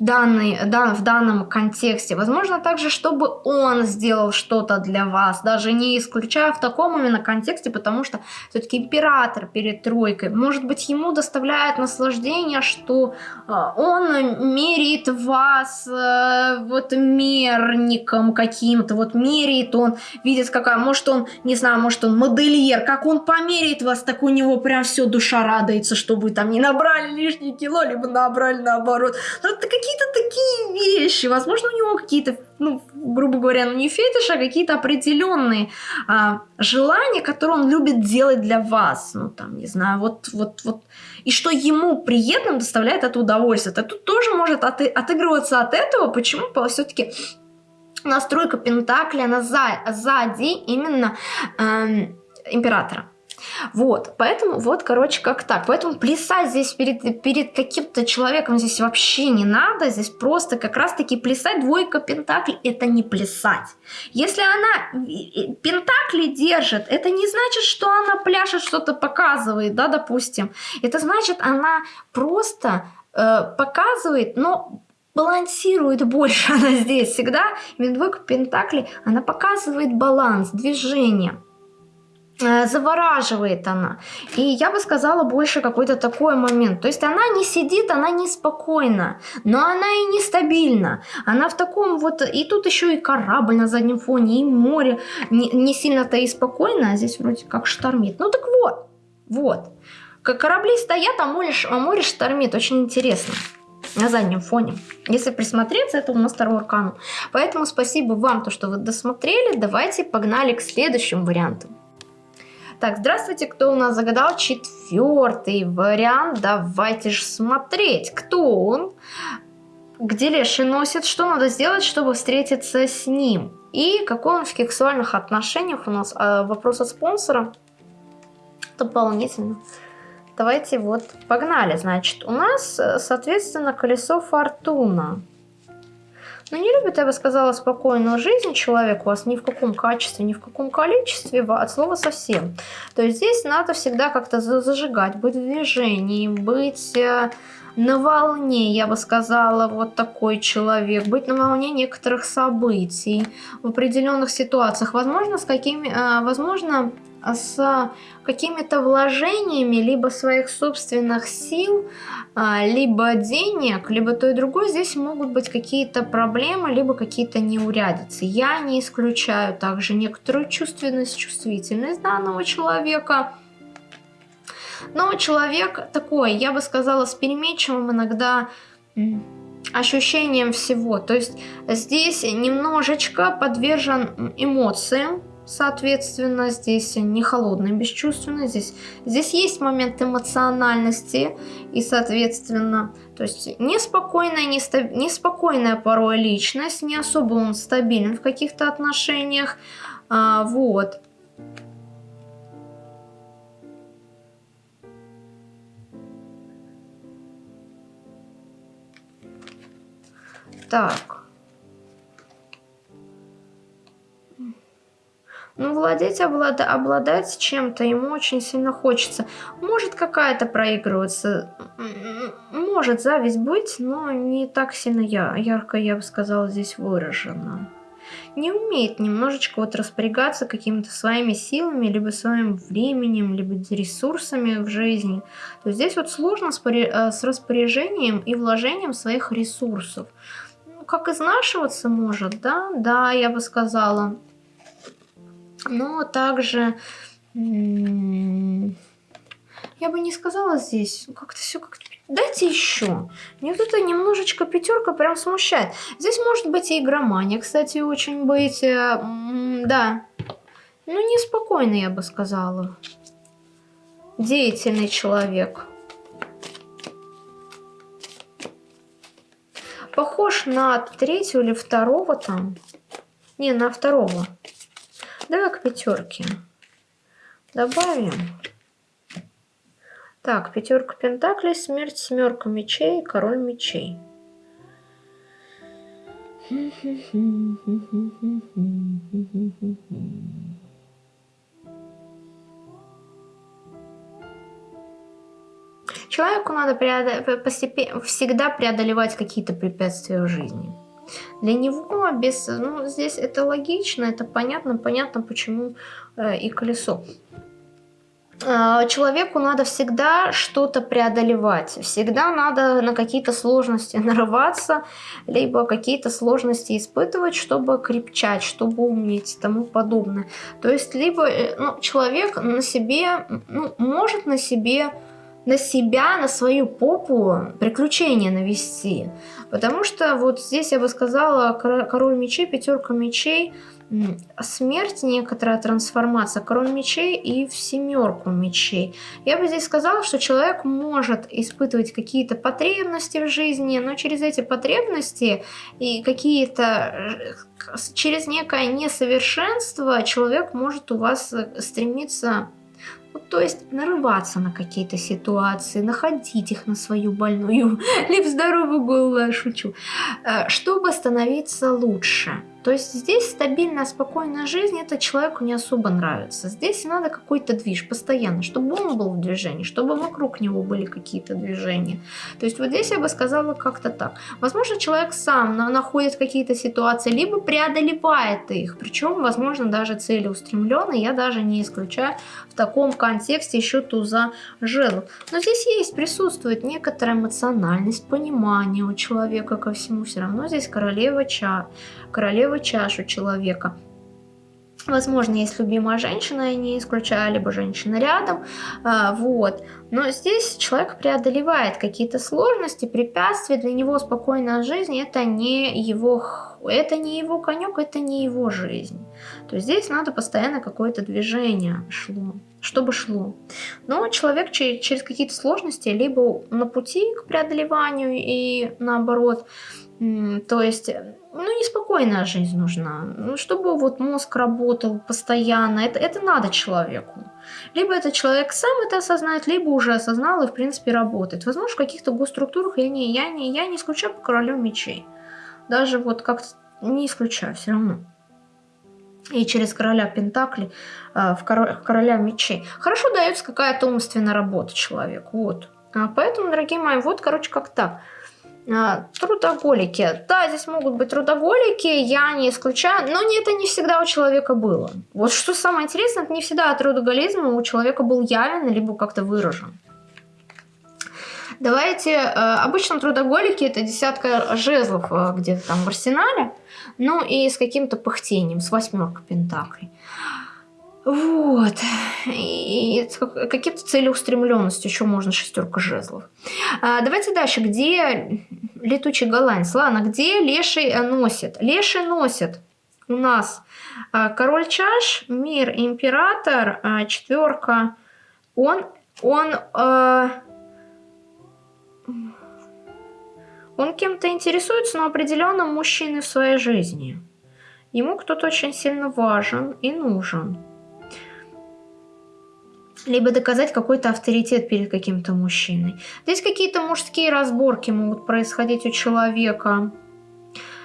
данный, да, в данном контексте. Возможно также, чтобы он сделал что-то для вас, даже не исключая в таком именно контексте, потому что все-таки император перед тройкой, может быть, ему доставляет наслаждение, что э, он меряет вас э, вот мерником каким-то, вот меряет он, видит какая, может он, не знаю, может он модельер, как он померяет вас, так у него прям все душа радуется, что вы там не набрали лишние кило, либо набрали наоборот. Но это какие какие-то такие вещи. Возможно, у него какие-то, ну, грубо говоря, ну не фетиши, а какие-то определенные а, желания, которые он любит делать для вас. Ну, там, не знаю, вот, вот, вот. И что ему приятным доставляет это удовольствие. Это тут тоже может от, отыгрываться от этого. Почему? Все-таки настройка Пентакля, она за, сзади именно эм, императора. Вот, поэтому вот, короче, как так. Поэтому плясать здесь перед, перед каким-то человеком здесь вообще не надо. Здесь просто как раз-таки плясать двойка пентаклей – это не плясать. Если она пентакли держит, это не значит, что она пляшет, что-то показывает, да, допустим. Это значит, она просто э, показывает, но балансирует больше она здесь всегда. Двойка пентаклей, она показывает баланс, движение. Э, завораживает она. И я бы сказала больше какой-то такой момент. То есть она не сидит, она не спокойна, но она и не стабильна. Она в таком вот... И тут еще и корабль на заднем фоне, и море. Не, не сильно-то и спокойно, а здесь вроде как штормит. Ну так вот, вот. Как корабли стоят, а море, а море штормит. Очень интересно на заднем фоне. Если присмотреться, это у нас второй аркану. Поэтому спасибо вам, то, что вы досмотрели. Давайте погнали к следующему варианту. Так, здравствуйте, кто у нас загадал четвертый вариант? Давайте же смотреть, кто он. где леший носит, что надо сделать, чтобы встретиться с ним. И какой он в сексуальных отношениях у нас. А, вопрос от спонсора. Дополнительно. Давайте вот погнали. Значит, у нас, соответственно, колесо фортуна. Но ну, не любит, я бы сказала, спокойную жизнь человек у вас ни в каком качестве, ни в каком количестве, от слова совсем. То есть здесь надо всегда как-то зажигать, быть в движении, быть э, на волне, я бы сказала, вот такой человек, быть на волне некоторых событий в определенных ситуациях, возможно, с какими, э, возможно, с какими-то вложениями либо своих собственных сил, а, либо денег, либо то и другое, здесь могут быть какие-то проблемы, либо какие-то неурядицы. Я не исключаю также некоторую чувственность, чувствительность данного человека. Но человек такой, я бы сказала, с переменчивым иногда ощущением всего. То есть здесь немножечко подвержен эмоциям, соответственно, здесь не холодный, бесчувственный, здесь, здесь есть момент эмоциональности, и, соответственно, то есть неспокойная, нестаб, неспокойная порой личность, не особо он стабилен в каких-то отношениях, а, вот. Так. Ну, владеть, облад... обладать чем-то ему очень сильно хочется. Может, какая-то проигрываться. Может зависть быть, но не так сильно я, ярко, я бы сказала, здесь выражена. Не умеет немножечко вот распорягаться какими-то своими силами, либо своим временем, либо ресурсами в жизни. То есть здесь вот сложно с э, распоряжением и вложением своих ресурсов. Ну, как изнашиваться может, да? Да, я бы сказала но также я бы не сказала здесь, как-то все как-то... Дайте еще. Мне вот это немножечко пятерка прям смущает. Здесь может быть и игромания, кстати, очень быть. Э, да. Ну, неспокойно, я бы сказала. Деятельный человек. Похож на третьего или второго там. Не, на второго. Давай к пятерке. Добавим. Так, пятерка пентаклей, смерть, семерка мечей, король мечей. Человеку надо преодол... постепенно, всегда преодолевать какие-то препятствия в жизни. Для него без, ну, здесь это логично, это понятно, понятно, почему э, и колесо. Э, человеку надо всегда что-то преодолевать, всегда надо на какие-то сложности нарываться, либо какие-то сложности испытывать, чтобы крепчать, чтобы умнеть и тому подобное. То есть, либо э, ну, человек на себе, ну, может на себе на себя, на свою попу приключения навести. Потому что вот здесь я бы сказала, король мечей, пятерка мечей, смерть, некоторая трансформация, король мечей и в семерку мечей. Я бы здесь сказала, что человек может испытывать какие-то потребности в жизни, но через эти потребности и какие-то э, через некое несовершенство человек может у вас э, стремиться вот, то есть нарываться на какие-то ситуации, находить их на свою больную, либо здоровую голову, шучу, э, чтобы становиться лучше. То есть здесь стабильная, спокойная жизнь, это человеку не особо нравится. Здесь надо какой-то движ постоянно, чтобы он был в движении, чтобы вокруг него были какие-то движения. То есть вот здесь я бы сказала как-то так. Возможно, человек сам находит какие-то ситуации, либо преодолевает их, причем, возможно, даже целеустремленный, я даже не исключаю в таком контексте еще туза жезлов. Но здесь есть, присутствует некоторая эмоциональность, понимание у человека ко всему, все равно здесь королева ча королеву чашу человека. Возможно, есть любимая женщина, я не исключаю, либо женщина рядом, а, вот. Но здесь человек преодолевает какие-то сложности, препятствия, для него спокойная жизнь это не его, это не его конек, это не его жизнь. То есть здесь надо постоянно какое-то движение шло, чтобы шло. Но человек через какие-то сложности, либо на пути к преодолеванию и наоборот, То есть, ну, неспокойная жизнь нужна. Ну, чтобы вот мозг работал постоянно, это, это надо человеку. Либо этот человек сам это осознает, либо уже осознал и, в принципе, работает. Возможно, в каких-то госструктурах я не, я не, я не исключаю по королю мечей. Даже вот как-то не исключаю все равно. И через короля Пентакли э, в короля мечей. Хорошо дается какая-то умственная работа человеку. Вот. А поэтому, дорогие мои, вот, короче, как так. А, трудоголики. Да, здесь могут быть трудоголики, я не исключаю, но не, это не всегда у человека было. Вот что самое интересное, это не всегда трудоголизм у человека был явен, либо как-то выражен. Давайте, э, обычно трудоголики это десятка жезлов э, где-то там в арсенале, ну и с каким-то пыхтением, с восьмеркой пентаклей. Вот. И какие-то целеустремленностью еще можно шестерка жезлов. А, давайте дальше. Где летучий голландец? Ладно, где леший носит? Леший носит у нас а, король чаш, мир, император, а, четверка. Он, он, он кем-то интересуется, но определенным мужчиной в своей жизни. Ему кто-то очень сильно важен и нужен либо доказать какой-то авторитет перед каким-то мужчиной. Здесь какие-то мужские разборки могут происходить у человека,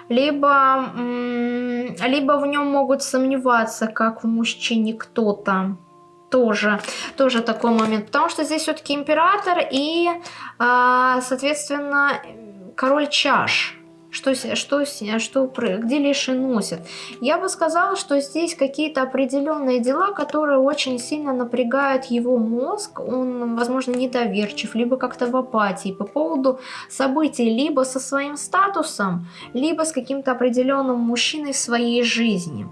либо, либо в нем могут сомневаться, как в мужчине кто-то. Тоже, тоже такой момент. Потому что здесь все-таки император и, а, соответственно, король чаш что, что, что, где леши носят. Я бы сказала, что здесь какие-то определенные дела, которые очень сильно напрягают его мозг, он, возможно, недоверчив, либо как-то в апатии по поводу событий, либо со своим статусом, либо с каким-то определенным мужчиной в своей жизни.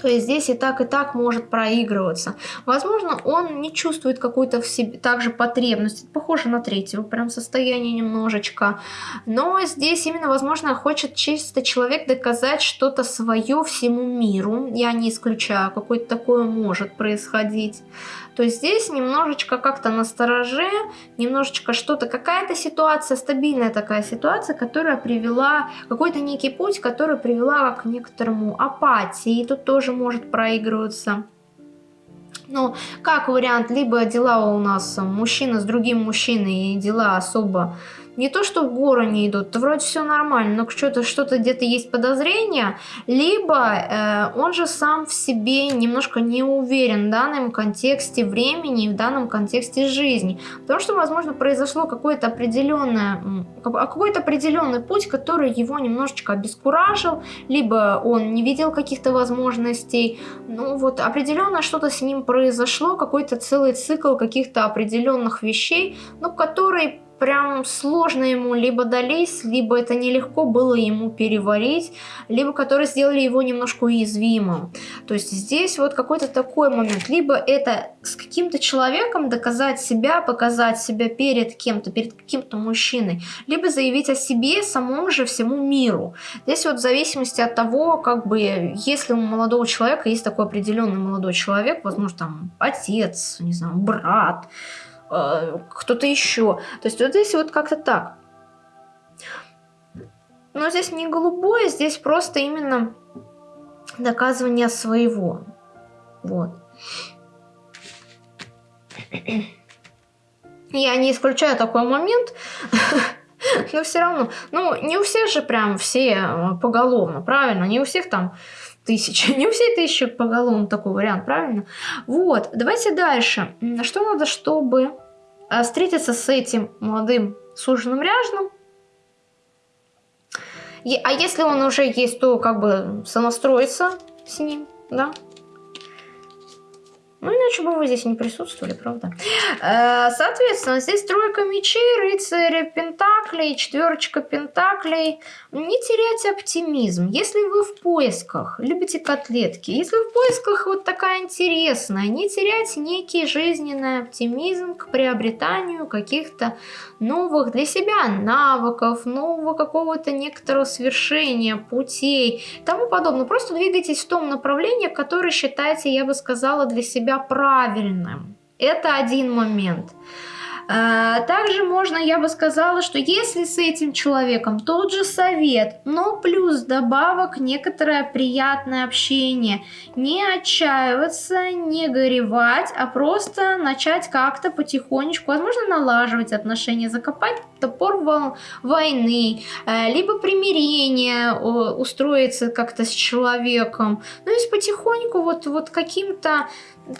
То есть здесь и так, и так может проигрываться. Возможно, он не чувствует какую-то в себе также потребность. Это похоже на третьего прям состояние немножечко. Но здесь именно, возможно, хочет чисто человек доказать что-то свое всему миру. Я не исключаю, какое-то такое может происходить то здесь немножечко как-то настороже, немножечко что-то, какая-то ситуация, стабильная такая ситуация, которая привела, какой-то некий путь, который привела к некоторому апатии, и тут тоже может проигрываться. Ну, как вариант, либо дела у нас мужчина с другим мужчиной, и дела особо не то, что в гору не идут, то вроде все нормально, но что-то что, -то, где-то есть подозрение, либо э, он же сам в себе немножко не уверен в данном контексте времени, в данном контексте жизни, потому что, возможно, произошло какое-то определенное, какой-то определенный путь, который его немножечко обескуражил, либо он не видел каких-то возможностей, ну вот определенно что-то с ним произошло, какой-то целый цикл каких-то определенных вещей, ну, который прям сложно ему либо дались, либо это нелегко было ему переварить, либо которые сделали его немножко уязвимым. То есть здесь вот какой-то такой момент. Либо это с каким-то человеком доказать себя, показать себя перед кем-то, перед каким-то мужчиной, либо заявить о себе самому же всему миру. Здесь вот в зависимости от того, как бы, если у молодого человека есть такой определенный молодой человек, возможно, там отец, не знаю, брат, кто-то еще. То есть вот здесь вот как-то так. Но здесь не голубое, здесь просто именно доказывание своего. Вот. Я не исключаю такой момент, но все равно. Ну, не у всех же прям все э, поголовно, правильно? Не у всех там тысячи. Не у всех тысячи поголовно такой вариант, правильно? Вот, давайте дальше. Что надо, чтобы э, встретиться с этим молодым суженым ряженым? А если он уже есть, то как бы сонастроиться с ним, да? Ну, иначе бы вы здесь не присутствовали, правда? Э, соответственно, здесь тройка мечей, рыцарь пентаклей, четверочка пентаклей. Не теряйте оптимизм. Если вы в поисках, любите котлетки, если в поисках вот такая интересная, не теряйте некий жизненный оптимизм к приобретанию каких-то новых для себя навыков, нового какого-то некоторого свершения, путей тому подобное. Просто двигайтесь в том направлении, которое считаете, я бы сказала, для себя себя правильным. Это один момент. А, также можно, я бы сказала, что если с этим человеком тот же совет, но плюс добавок некоторое приятное общение, не отчаиваться, не горевать, а просто начать как-то потихонечку, возможно, налаживать отношения, закопать топор войны, э, либо примирение устроиться как-то с человеком. Ну и потихоньку вот, вот каким-то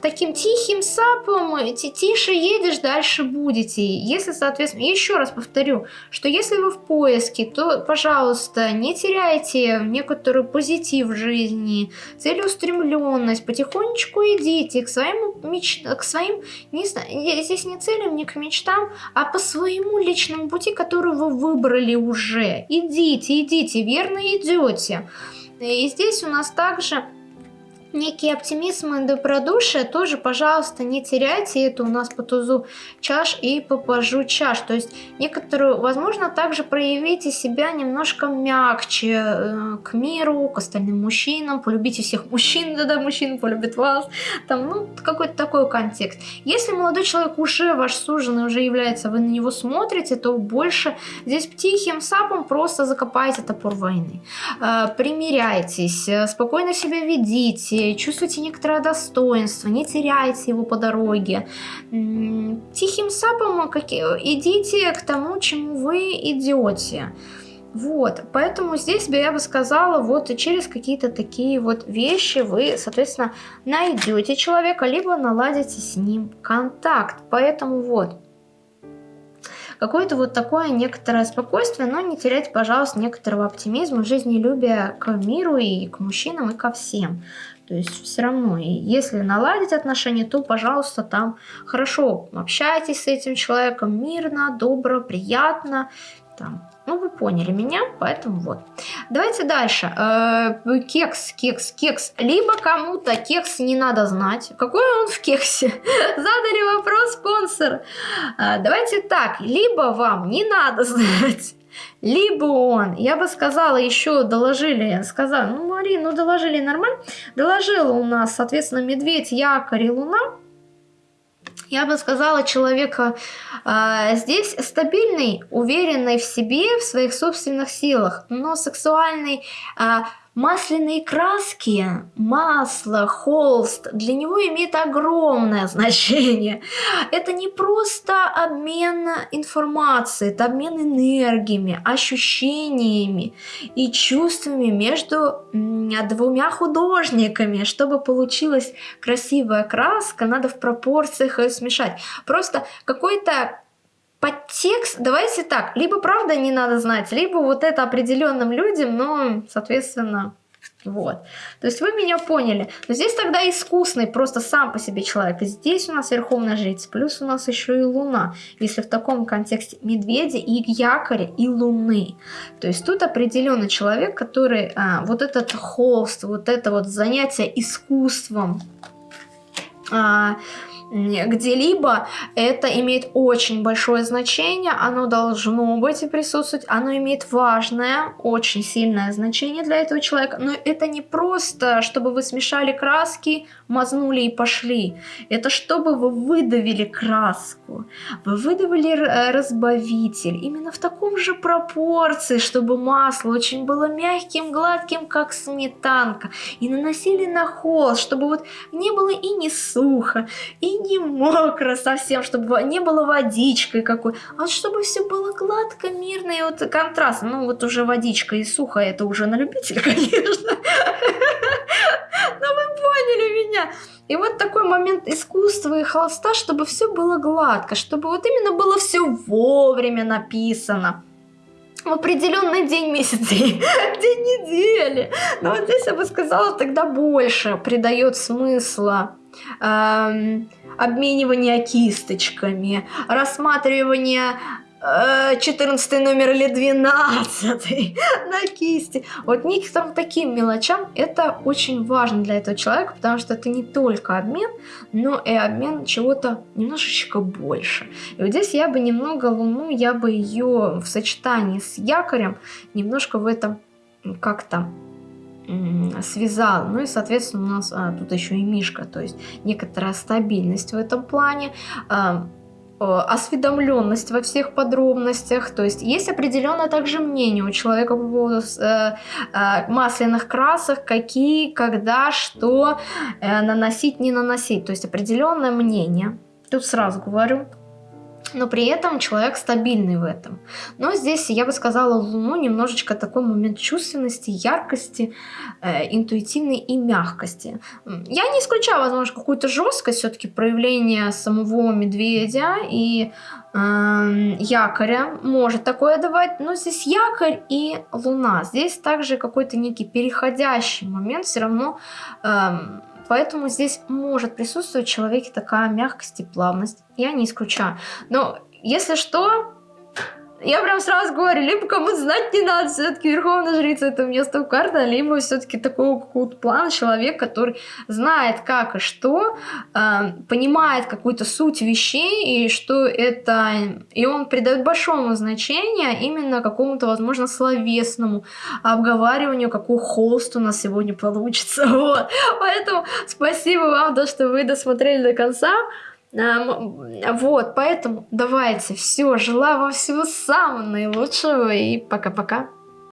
таким тихим сапом, тише едешь, дальше будете. Если, соответственно, еще раз повторю, что если вы в поиске, то, пожалуйста, не теряйте некоторую позитив в жизни, целеустремленность, потихонечку идите к своим, меч... к своим не знаю, здесь не целям, не к мечтам, а по своему личному пути, который вы выбрали уже. Идите, идите, верно идете. И здесь у нас также некий оптимизм и добродушие тоже, пожалуйста, не теряйте это у нас по тузу чаш и по пажу чаш. То есть некоторую, возможно, также проявите себя немножко мягче э, к миру, к остальным мужчинам, полюбите всех мужчин, да-да, мужчина полюбит вас, там, ну, какой-то такой контекст. Если молодой человек уже ваш суженый, уже является, вы на него смотрите, то больше здесь тихим сапом просто закопайте топор войны. Э, примиряйтесь, э, спокойно себя ведите, чувствуете некоторое достоинство, не теряйте его по дороге. Тихим сапом идите к тому, чему вы идете. Вот, поэтому здесь бы я бы сказала, вот через какие-то такие вот вещи вы, соответственно, найдете человека, либо наладите с ним контакт. Поэтому вот, какое-то вот такое некоторое спокойствие, но не терять, пожалуйста, некоторого оптимизма, жизнелюбия к миру и к мужчинам и ко всем. То есть все равно, и если наладить отношения, то, пожалуйста, там хорошо общайтесь с этим человеком мирно, добро, приятно. Там. Ну, вы поняли меня, поэтому вот. Давайте дальше. Э, кекс, кекс, кекс. Либо кому-то кекс не надо знать. Какой он в кексе? Задали вопрос спонсор. Э, давайте так. Либо вам не надо знать либо он, я бы сказала, еще доложили, сказала, ну, Марин, ну, доложили нормально. Доложила у нас, соответственно, медведь, якорь и луна. Я бы сказала, человека э, здесь стабильный, уверенный в себе, в своих собственных силах, но сексуальный, э, Масляные краски, масло, холст для него имеет огромное значение. Это не просто обмен информацией, это обмен энергиями, ощущениями и чувствами между двумя художниками. Чтобы получилась красивая краска, надо в пропорциях ее смешать. Просто какой-то подтекст, давайте так, либо правда не надо знать, либо вот это определенным людям, но, соответственно, вот. То есть вы меня поняли. Но здесь тогда искусный просто сам по себе человек. И здесь у нас верховная жрица, плюс у нас еще и луна. Если в таком контексте медведи и якоря, и луны. То есть тут определенный человек, который а, вот этот холст, вот это вот занятие искусством, а, где-либо, это имеет очень большое значение, оно должно быть и присутствовать, оно имеет важное, очень сильное значение для этого человека, но это не просто, чтобы вы смешали краски, мазнули и пошли, это чтобы вы выдавили краску, вы выдавили э, разбавитель, именно в таком же пропорции, чтобы масло очень было мягким, гладким, как сметанка, и наносили на холст, чтобы вот не было и не сухо, и не мокро совсем, чтобы не было водичкой какой, а чтобы все было гладко, мирно и вот контраст. Ну вот уже водичка и сухо, это уже на любителя, конечно. Но вы поняли меня. И вот такой момент искусства и холста, чтобы все было гладко, чтобы вот именно было все вовремя написано в определенный день месяца, день недели. Но вот здесь я бы сказала, тогда больше придает смысла эм, обменивание кисточками, рассматривание 14 номер или 12 на кисти. Вот некоторым таким мелочам это очень важно для этого человека, потому что это не только обмен, но и обмен чего-то немножечко больше. И вот здесь я бы немного Луну, я бы ее в сочетании с якорем немножко в этом как-то связал. Ну и, соответственно, у нас а, тут еще и Мишка, то есть некоторая стабильность в этом плане. А, осведомленность во всех подробностях, то есть есть определенное также мнение у человека по поводу э, э, масляных красок, какие, когда, что э, наносить, не наносить, то есть определенное мнение. Тут сразу говорю, но при этом человек стабильный в этом. Но здесь, я бы сказала, Луну немножечко такой момент чувственности, яркости, э, интуитивной и мягкости. Я не исключаю, возможно, какую-то жесткость все-таки проявления самого медведя и э, якоря может такое давать, но здесь якорь и луна. Здесь также какой-то некий переходящий момент все равно... Э, Поэтому здесь может присутствовать в человеке такая мягкость и плавность. Я не исключаю. Но если что, я прям сразу говорю, либо кому-то знать не надо, все-таки Верховная Жрица это место в карте, либо все-таки такого какого-то плана человек, который знает как и что, э, понимает какую-то суть вещей, и что это... И он придает большому значение именно какому-то, возможно, словесному обговариванию, какой холст у нас сегодня получится. Вот. Поэтому спасибо вам, то, что вы досмотрели до конца. Вот, поэтому давайте, все, желаю вам всего самого наилучшего и пока-пока.